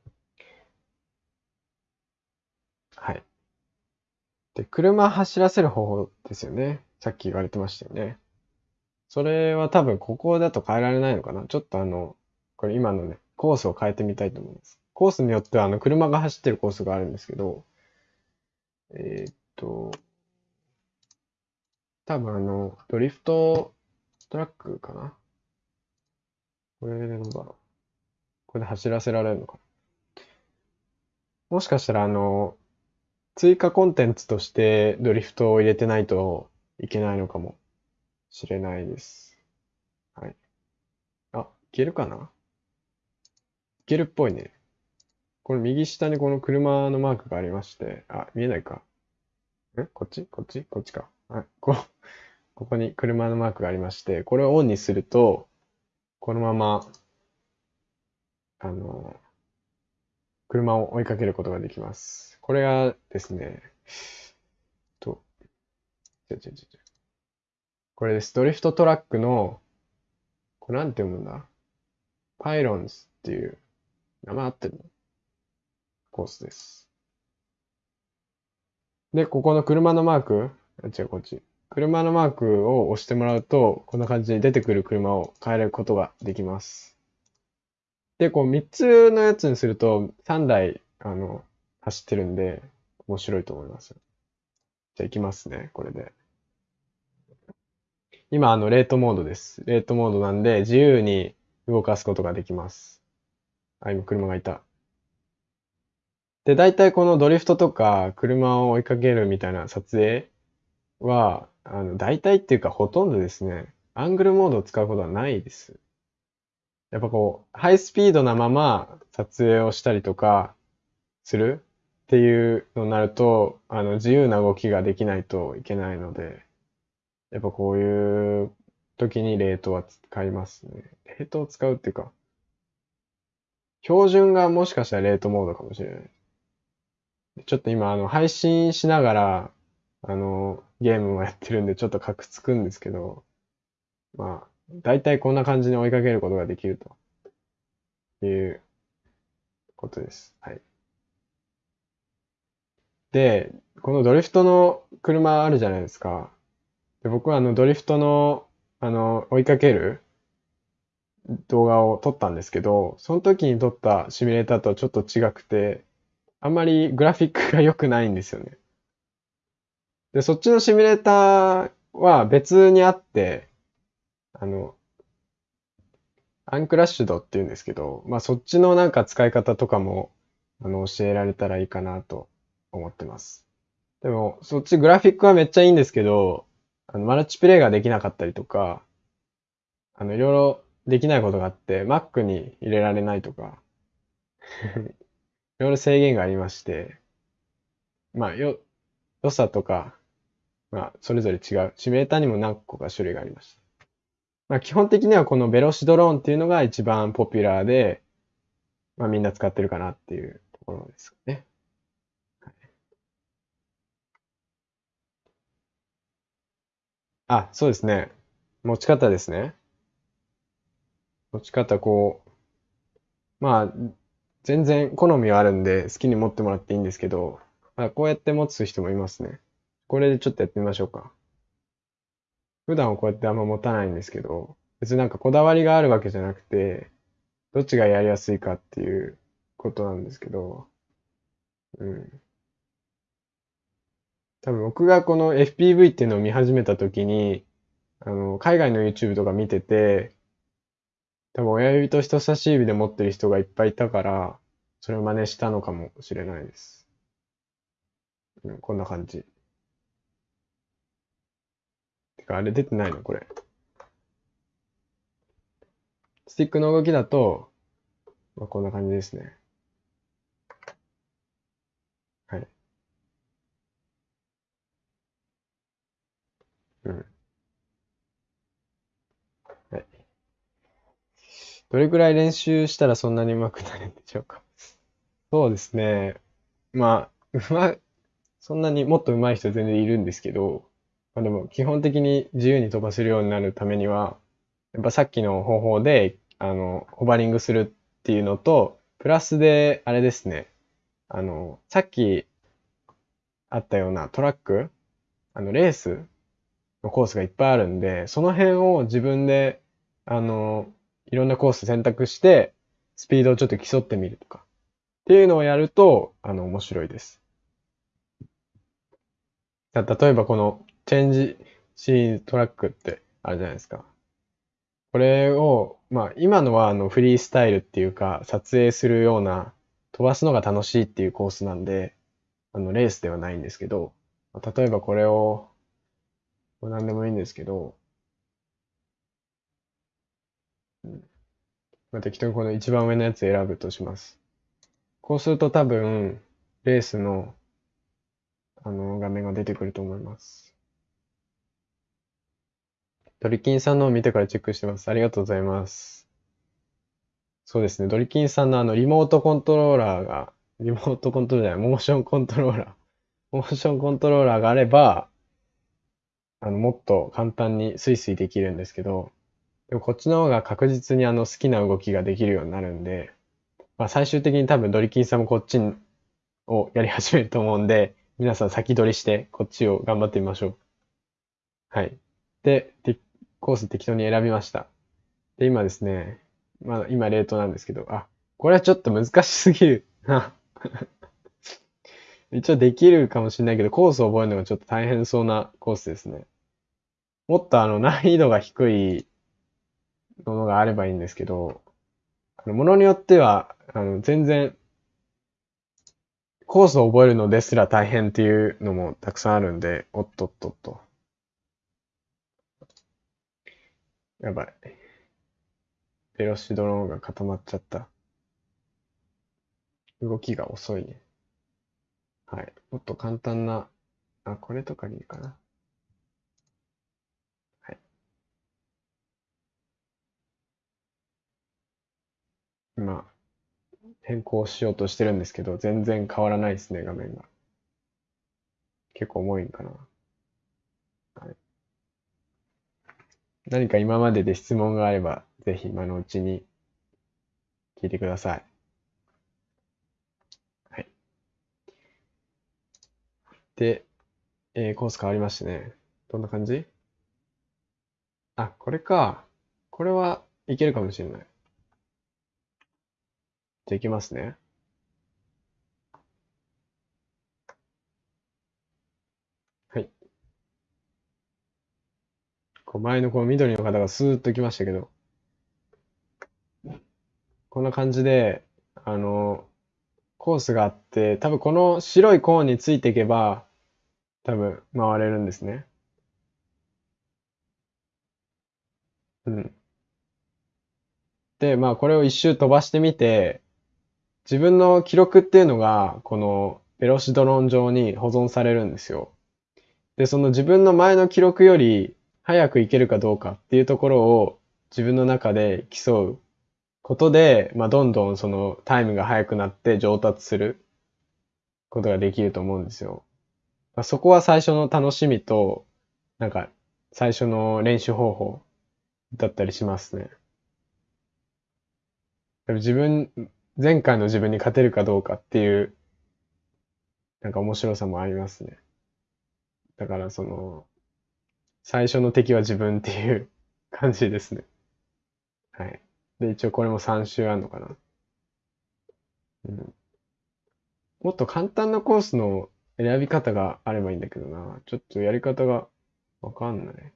はい。で、車走らせる方法ですよね。さっき言われてましたよね。それは多分ここだと変えられないのかな。ちょっとあの、これ今のね、コースを変えてみたいと思います。コースによってはあの、車が走ってるコースがあるんですけど、えーっと、多分あの、ドリフトトラックかな？これでどうだろう。これで走らせられるのかな？もしかしたらあの、追加コンテンツとしてドリフトを入れてないといけないのかもしれないです。はい。あ、いけるかな？いけるっぽいね。これ右下にこの車のマークがありまして、あ、見えないか。え？こっち？こっち？こっちか。はい。こ、ここに車のマークがありまして、これをオンにすると、このまま、あの、車を追いかけることができます。これがですね、と、ちょちょちょちょこれです。ドリフトトラックの、これなんて読むんだ？パイロンズっていう、名前合ってるの？コースです。で、ここの車のマーク、あ違う、こっち。車のマークを押してもらうと、こんな感じに出てくる車を変えることができます。で、こう3つのやつにすると3台、あの、走ってるんで、面白いと思います。じゃあ行きますね、これで。今、あの、レートモードです。レートモードなんで、自由に動かすことができます。あ、今、車がいた。で、大体このドリフトとか、車を追いかけるみたいな撮影は、あの、大体っていうか、ほとんどですね、アングルモードを使うことはないです。やっぱこう、ハイスピードなまま撮影をしたりとかするっていうのになると、あの、自由な動きができないといけないので、やっぱこういう時にレートは使いますね。レートを使うっていうか、標準がもしかしたらレートモードかもしれない。ちょっと今、あの、配信しながら、あの、ゲームをやってるんで、ちょっとカクつくんですけど、まあ、大体こんな感じに追いかけることができるということです。はい。で、このドリフトの車あるじゃないですか。で、僕はあのドリフトの、あの、追いかける動画を撮ったんですけど、その時に撮ったシミュレーターとはちょっと違くて、あんまりグラフィックが良くないんですよね。で、そっちのシミュレーターは別にあって、あの、アンクラッシュドって言うんですけど、まあそっちのなんか使い方とかも、あの、教えられたらいいかなと思ってます。でも、そっちグラフィックはめっちゃいいんですけど、あの、マルチプレイができなかったりとか、あの、いろいろできないことがあって、Mac に入れられないとか、いろいろ制限がありまして、まあ、よ、良さとか、まあ、それぞれ違う。シミュレーターにも何個か種類がありました。まあ、基本的にはこのベロシドローンっていうのが一番ポピュラーで、まあ、みんな使ってるかなっていうところですね。あ、そうですね。持ち方ですね。持ち方、こう、まあ、全然好みはあるんで好きに持ってもらっていいんですけど、まあ、こうやって持つ人もいますね。これでちょっとやってみましょうか。普段はこうやってあんま持たないんですけど、別になんかこだわりがあるわけじゃなくて、どっちがやりやすいかっていうことなんですけど、うん。多分僕がこの FPV っていうのを見始めた時に、あの、海外の YouTube とか見てて、多分親指と人差し指で持ってる人がいっぱいいたから、それを真似したのかもしれないです。うん、こんな感じ。てか、あれ出てないのこれ。スティックの動きだと、まあ、こんな感じですね。はい。うん。どれくらい練習したらそんなに上手くなるんでしょうか？そうですね。まあ、うま、そんなにもっと上手い人全然いるんですけど、まあでも基本的に自由に飛ばせるようになるためには、やっぱさっきの方法で、あの、ホバリングするっていうのと、プラスで、あれですね。あの、さっきあったようなトラック、あの、レースのコースがいっぱいあるんで、その辺を自分で、あの、いろんなコース選択して、スピードをちょっと競ってみるとか。っていうのをやると、あの、面白いです。例えばこの、チェンジシーントラックってあるじゃないですか。これを、まあ、今のはあのフリースタイルっていうか、撮影するような、飛ばすのが楽しいっていうコースなんで、あの、レースではないんですけど、例えばこれを、何でもいいんですけど、まあ、適当にこの一番上のやつ選ぶとします。こうすると多分、レースの、あの、画面が出てくると思います。ドリキンさんのを見てからチェックしてます。ありがとうございます。そうですね。ドリキンさんのあの、リモートコントローラーが、リモートコントローラーじゃない、モーションコントローラー。モーションコントローラーがあれば、あの、もっと簡単にスイスイできるんですけど、でもこっちの方が確実にあの好きな動きができるようになるんで、まあ最終的に多分ドリキンさんもこっちをやり始めると思うんで、皆さん先取りしてこっちを頑張ってみましょう。はい。で、でコース適当に選びました。で、今ですね、まあ今冷凍なんですけど、あ、これはちょっと難しすぎるな。一応できるかもしれないけど、コースを覚えるのがちょっと大変そうなコースですね。もっとあの難易度が低いものがあればいいんですけど、あの、ものによっては、あの、全然、コースを覚えるのですら大変っていうのもたくさんあるんで、おっとっとっと。やばい。ベロシドローンが固まっちゃった。動きが遅いね。はい。もっと簡単な、あ、これとかにいいかな。今、変更しようとしてるんですけど、全然変わらないですね、画面が。結構重いんかな。はい、何か今までで質問があれば、ぜひ今のうちに聞いてください。はい。で、えー、コース変わりましてね。どんな感じ？あ、これか。これはいけるかもしれない。できますね。はい。こう前のこの緑の方がスーッと来ましたけど、こんな感じで、あの、コースがあって、多分この白いコーンについていけば、多分回れるんですね。うん。で、まあこれを一周飛ばしてみて、自分の記録っていうのが、このベロシドロン上に保存されるんですよ。で、その自分の前の記録より早くいけるかどうかっていうところを自分の中で競うことで、まあ、どんどんそのタイムが速くなって上達することができると思うんですよ。まあ、そこは最初の楽しみと、なんか最初の練習方法だったりしますね。自分、前回の自分に勝てるかどうかっていう、なんか面白さもありますね。だからその、最初の敵は自分っていう 感じですね。はい。で、一応これも3周あるのかな。うん。もっと簡単なコースの選び方があればいいんだけどな。ちょっとやり方がわかんない。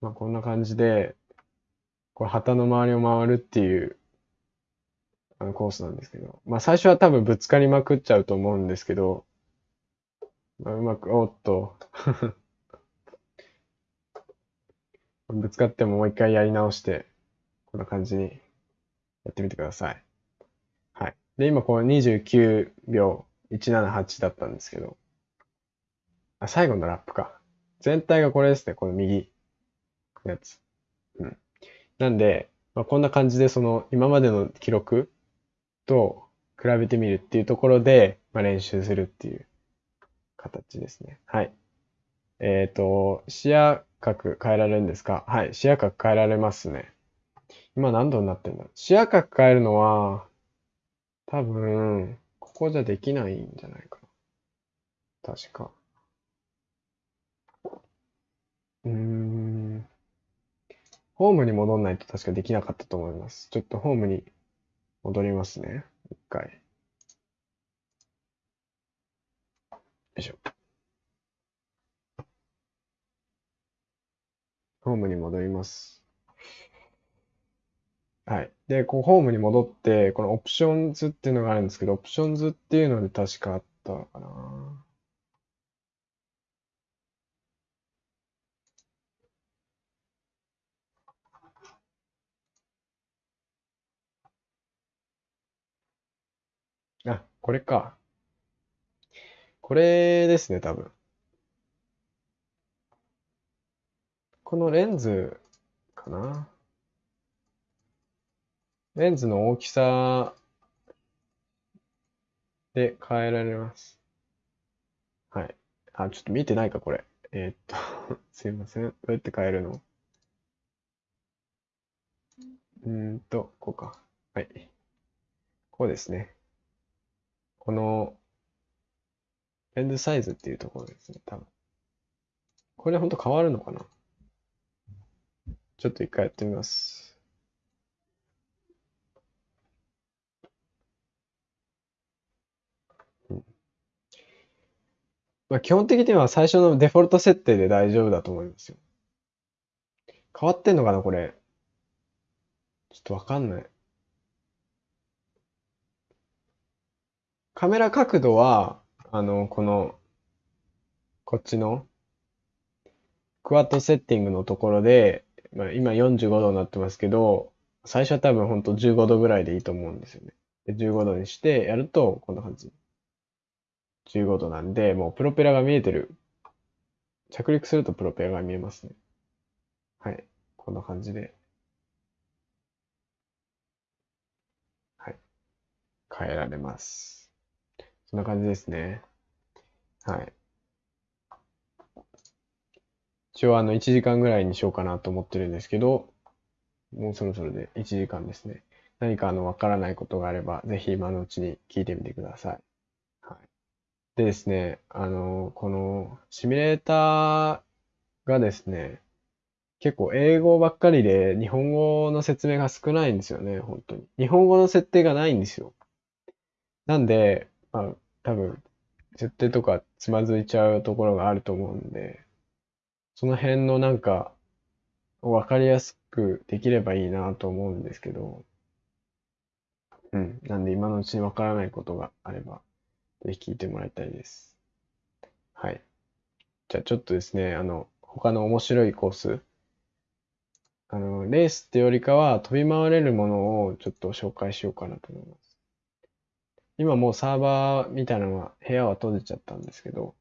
まあこんな感じで、これ旗の周りを回るっていうあのコースなんですけど、まあ最初は多分ぶつかりまくっちゃうと思うんですけど、まあ、うまく、おっと ぶつかってももう一回やり直して、こんな感じにやってみてください。はい。で、今この29秒178だったんですけど、あ、最後のラップか。全体がこれですね、この右のやつ。うん。なんで、まあ、こんな感じでその今までの記録と比べてみるっていうところで、まあ、練習するっていう形ですね。はい。えっ、ー、と、視野角変えられるんですか？はい。視野角変えられますね。今何度になってんだ視野角変えるのは、多分、ここじゃできないんじゃないかな。確か。うーん。ホームに戻んないと確かできなかったと思います。ちょっとホームに戻りますね。一回。よいしょ。ホームに戻ります。はい。で、こう、ホームに戻って、この Options っていうのがあるんですけど、 Options っていうので確かあったかな。あ、これか。これですね、多分。このレンズかな。レンズの大きさで変えられます。はい。あ、ちょっと見てないか、これ。えー、っと すいません。どうやって変えるの？うんと、こうか。はい。こうですね。この、レンズサイズっていうところですね、多分。これほんと変わるのかな？ちょっと一回やってみます。まあ、基本的には最初のデフォルト設定で大丈夫だと思いますよ。変わってんのかな、これ。ちょっとわかんない。カメラ角度は、あの、この、こっちの、クワッドセッティングのところで、まあ、今45度になってますけど、最初は多分ほんと15度ぐらいでいいと思うんですよね。で、15度にしてやると、こんな感じ。15度なんで、もうプロペラが見えてる。着陸するとプロペラが見えますね。はい。こんな感じで。はい。変えられます。そんな感じですね。はい。一応あの1時間ぐらいにしようかなと思ってるんですけど、もうそろそろで1時間ですね。何かあのわからないことがあれば、ぜひ今のうちに聞いてみてください。はい。でですね、あの、このシミュレーターがですね、結構英語ばっかりで日本語の説明が少ないんですよね、本当に。日本語の設定がないんですよ。なんで、まあ、多分、設定とかつまずいちゃうところがあると思うんで、その辺のなんか、わかりやすくできればいいなと思うんですけど、うん。なんで今のうちにわからないことがあれば、ぜひ聞いてもらいたいです。はい。じゃあちょっとですね、あの、他の面白いコース、あの、レースってよりかは飛び回れるものをちょっと紹介しようかなと思います。今もうサーバーみたいなのは、部屋は閉じちゃったんですけど、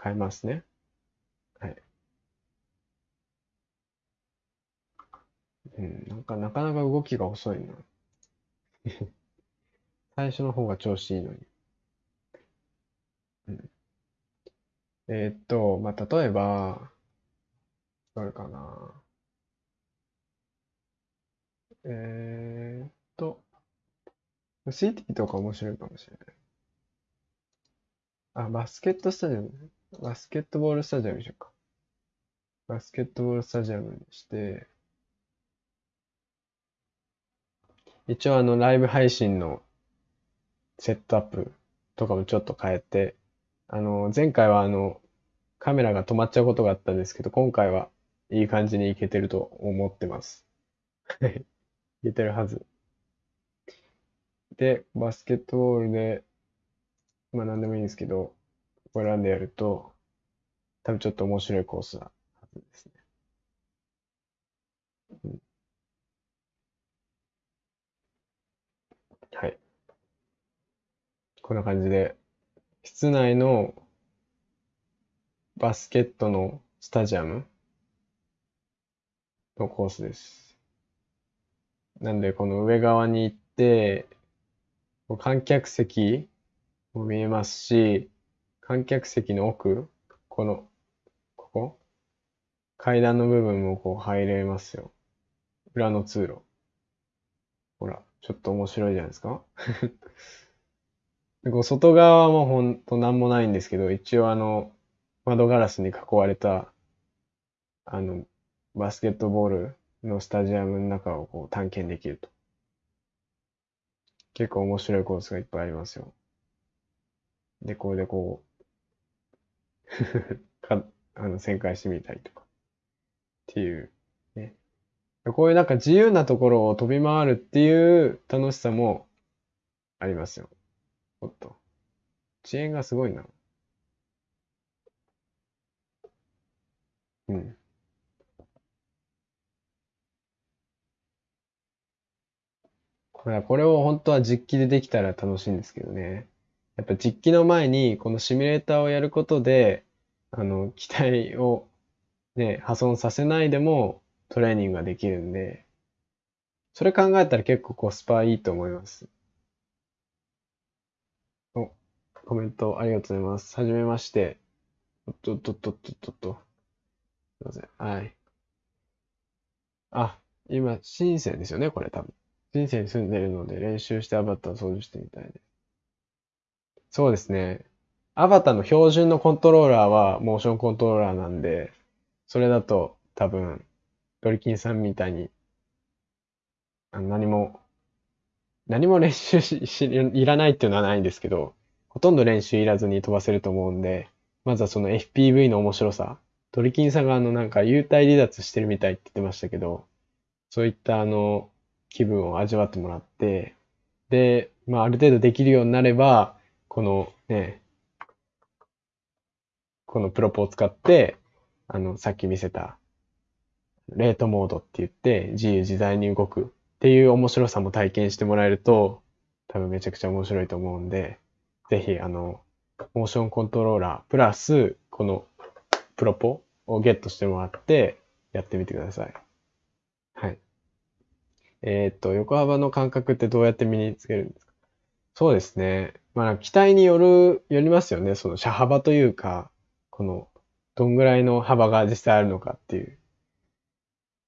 変えますね。はい。うん、なんかなかなか動きが遅いな。最初の方が調子いいのに。うん、えーっと、まあ、例えば、どれかな。えーっと、CT とか面白いかもしれない。あ、バスケットスタジアム。バスケットボールスタジアムにしようか。バスケットボールスタジアムにして、一応あの、ライブ配信のセットアップとかもちょっと変えて、あの、前回はあの、カメラが止まっちゃうことがあったんですけど、今回はいい感じにいけてると思ってます。いけてるはず。で、バスケットボールで、まあ何でもいいんですけど、これ選んでやると、多分ちょっと面白いコースなはずですね。うん、はい。こんな感じで、室内のバスケットのスタジアムのコースです。なんで、この上側に行って、観客席も見えますし、観客席の奥、この、ここ？階段の部分もこう入れますよ。裏の通路。ほら、ちょっと面白いじゃないですか こう外側はもうほんとなんもないんですけど、一応あの、窓ガラスに囲われた、あの、バスケットボールのスタジアムの中をこう探検できると。結構面白いコースがいっぱいありますよ。で、これでこう、か、あの、旋回してみたりとか。っていう、ね。こういうなんか自由なところを飛び回るっていう楽しさもありますよ。おっと。遅延がすごいな。うん。まあこれを本当は実機でできたら楽しいんですけどね。やっぱ実機の前にこのシミュレーターをやることで、あの、機体をね、破損させないでもトレーニングができるんで、それ考えたら結構コスパいいと思います。お、コメントありがとうございます。はじめまして。おっとっとっとっとっとっと。すいません。はい。あ、今、深センですよね、これ多分。深センに住んでるので練習してアバターを操縦してみたいで。そうですね。アバターの標準のコントローラーはモーションコントローラーなんで、それだと多分、ドリキンさんみたいに、あ何も、何も練習し、し、いらないっていうのはないんですけど、ほとんど練習いらずに飛ばせると思うんで、まずはその FPV の面白さ。ドリキンさんがあのなんか幽体離脱してるみたいって言ってましたけど、そういったあの気分を味わってもらって、で、まあある程度できるようになれば、このね、このプロポを使って、あの、さっき見せた、レートモードって言って、自由自在に動くっていう面白さも体験してもらえると、多分めちゃくちゃ面白いと思うんで、ぜひ、あの、モーションコントローラー、プラス、このプロポをゲットしてもらって、やってみてください。はい。えっと、横幅の感覚ってどうやって身につけるんですか？そうですね。まあ、機体による、よりますよね。その車幅というか、この、どんぐらいの幅が実際あるのかっていう。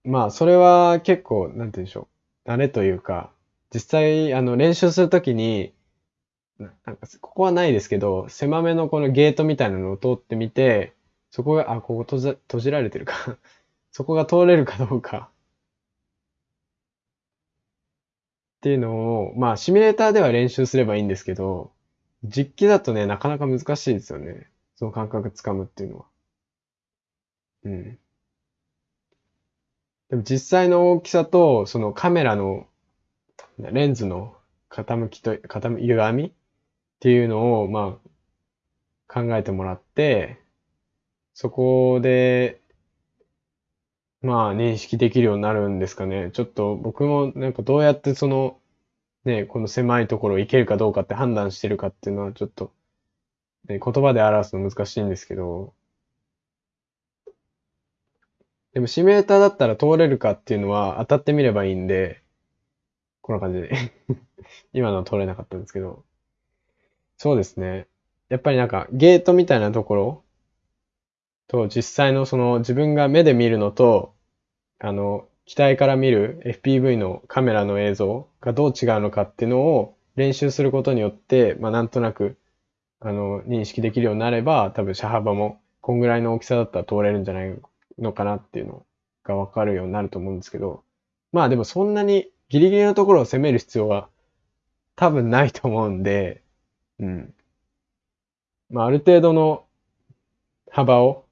まあ、それは結構、なんて言うんでしょう。慣れというか、実際、あの、練習するときに、ななんか、ここはないですけど、狭めのこのゲートみたいなのを通ってみて、そこが、あ、ここ閉じ、閉じられてるか。そこが通れるかどうか。っていうのを、まあ、シミュレーターでは練習すればいいんですけど、実機だとね、なかなか難しいですよね。その感覚つかむっていうのは。うん。でも実際の大きさと、そのカメラのレンズの傾きと、傾き、歪みっていうのを、まあ、考えてもらって、そこで、まあ、認識できるようになるんですかね。ちょっと僕もなんかどうやってその、ね、この狭いところ行けるかどうかって判断してるかっていうのはちょっと、ね、言葉で表すの難しいんですけど、でもシミレーターだったら通れるかっていうのは当たってみればいいんで、こんな感じで 今のは通れなかったんですけど、そうですね。やっぱりなんかゲートみたいなところと実際のその自分が目で見るのと、あの、機体から見る FPV のカメラの映像がどう違うのかっていうのを練習することによって、まあなんとなく、あの、認識できるようになれば、多分車幅もこんぐらいの大きさだったら通れるんじゃないのかなっていうのがわかるようになると思うんですけど、まあでもそんなにギリギリのところを攻める必要は多分ないと思うんで、うん。まあある程度の幅を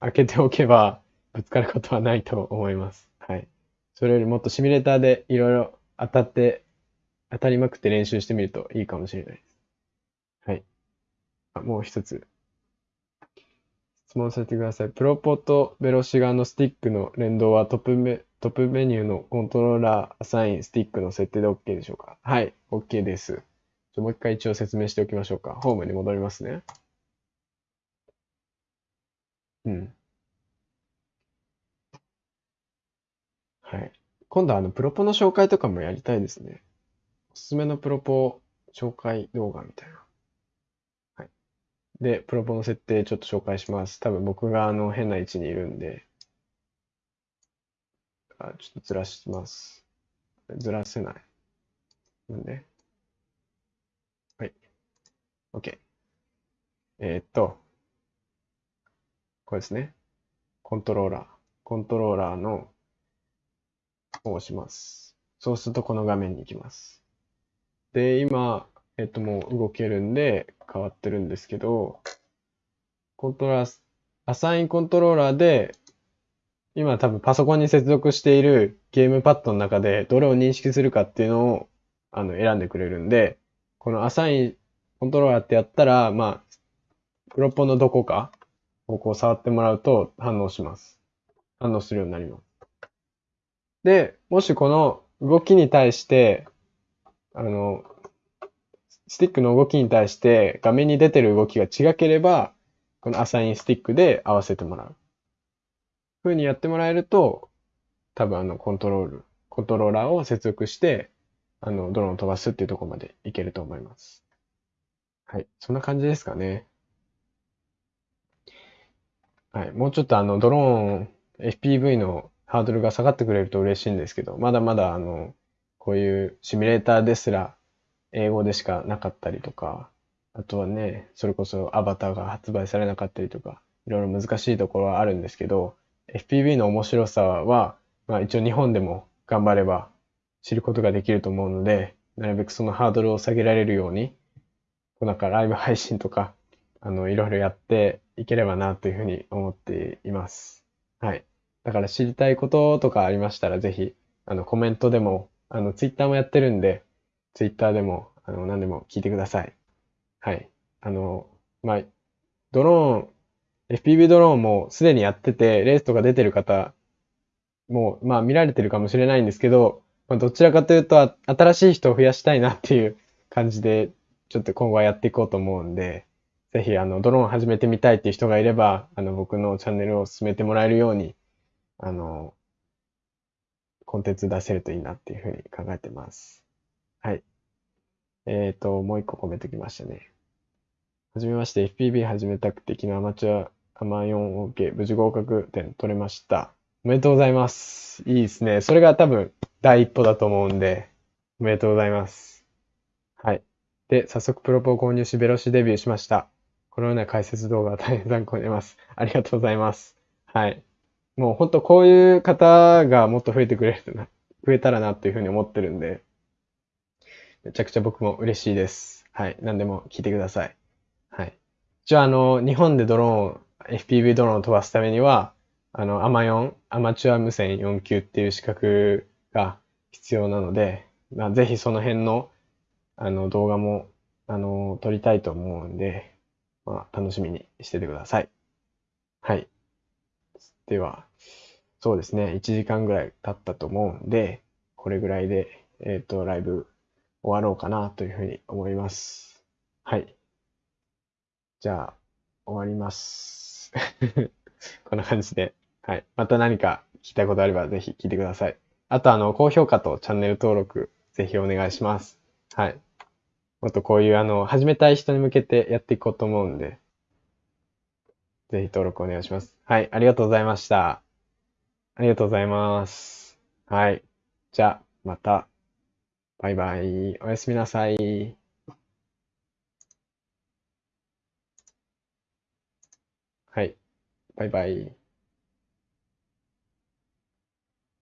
開けておけばぶつかることはないと思います。はい。それよりもっとシミュレーターでいろいろ当たって、当たりまくって練習してみるといいかもしれないです。はい。あもう一つ。質問させてください。プロポとベロシガのスティックの連動はトップメ、トップメニューのコントローラー、アサイン、スティックの設定で OK でしょうか？はい、OK です。もう一回一応説明しておきましょうか。ホームに戻りますね。うん。はい。今度あの、プロポの紹介とかもやりたいですね。おすすめのプロポ紹介動画みたいな。はい。で、プロポの設定ちょっと紹介します。多分僕があの、変な位置にいるんで、あ、ちょっとずらします。ずらせない。なんで、はい。OK。えーっと、これですね。コントローラー。コントローラーの押します。そうするとこの画面に行きます。で、今、えっともう動けるんで変わってるんですけど、コントローラー、アサインコントローラーで、今多分パソコンに接続しているゲームパッドの中でどれを認識するかっていうのをあの選んでくれるんで、このアサインコントローラーってやったら、まあ、プロポのどこかをこう触ってもらうと反応します。反応するようになります。で、もしこの動きに対して、あの、スティックの動きに対して画面に出てる動きが違ければ、このアサインスティックで合わせてもらう。ふうにやってもらえると、多分あのコントロール、コントローラーを接続して、あの、ドローンを飛ばすっていうところまでいけると思います。はい。そんな感じですかね。はい。もうちょっとあの、ドローン、FPV のハードルが下がってくれると嬉しいんですけど、まだまだあの、こういうシミュレーターですら英語でしかなかったりとか、あとはね、それこそアバターが発売されなかったりとか、いろいろ難しいところはあるんですけど、FPV の面白さは、まあ一応日本でも頑張れば知ることができると思うので、なるべくそのハードルを下げられるように、なんかライブ配信とか、あの、いろいろやっていければなというふうに思っています。はい。だから知りたいこととかありましたら、ぜひ、あの、コメントでも、あの、ツイッターもやってるんで、ツイッターでも、あの、何でも聞いてください。はい。あの、まあ、ドローン、FPV ドローンもすでにやってて、レースとか出てる方も、まあ見られてるかもしれないんですけど、まあ、どちらかというと、新しい人を増やしたいなっていう感じで、ちょっと今後はやっていこうと思うんで、ぜひ、あの、ドローン始めてみたいっていう人がいれば、あの、僕のチャンネルを進めてもらえるように、あの、コンテンツ出せるといいなっていうふうに考えてます。はい。えっ、ー、と、もう一個コメントきましたね。はじめまして、FPB 始めたくて、昨日アマチュア、アマ4 OK、無事合格点取れました。おめでとうございます。いいですね。それが多分第一歩だと思うんで、おめでとうございます。はい。で、早速プロポを購入し、ベロシデビューしました。このような解説動画は大変参考になります。ありがとうございます。はい。もう本当こういう方がもっと増えてくれるな、増えたらなっていうふうに思ってるんで、めちゃくちゃ僕も嬉しいです。はい。何でも聞いてください。はい。一応ああの、日本でドローン、FPV ドローンを飛ばすためには、あの、アマ4、アマチュア無線4級っていう資格が必要なので、まあ、ぜひその辺の、あの、動画も、あの、撮りたいと思うんで、まあ、楽しみにしててください。はい。では、そうですね、1時間ぐらい経ったと思うんで、これぐらいで、えっ、と、ライブ終わろうかなというふうに思います。はい。じゃあ、終わります。こんな感じで。はい。また何か聞きたいことあればぜひ聞いてください。あと、あの、高評価とチャンネル登録、ぜひお願いします。はい。もっとこういう、あの、始めたい人に向けてやっていこうと思うんで、ぜひ登録お願いします。はい、ありがとうございました。ありがとうございます。はい。じゃあ、また。バイバイ。おやすみなさい。はい。バイバイ。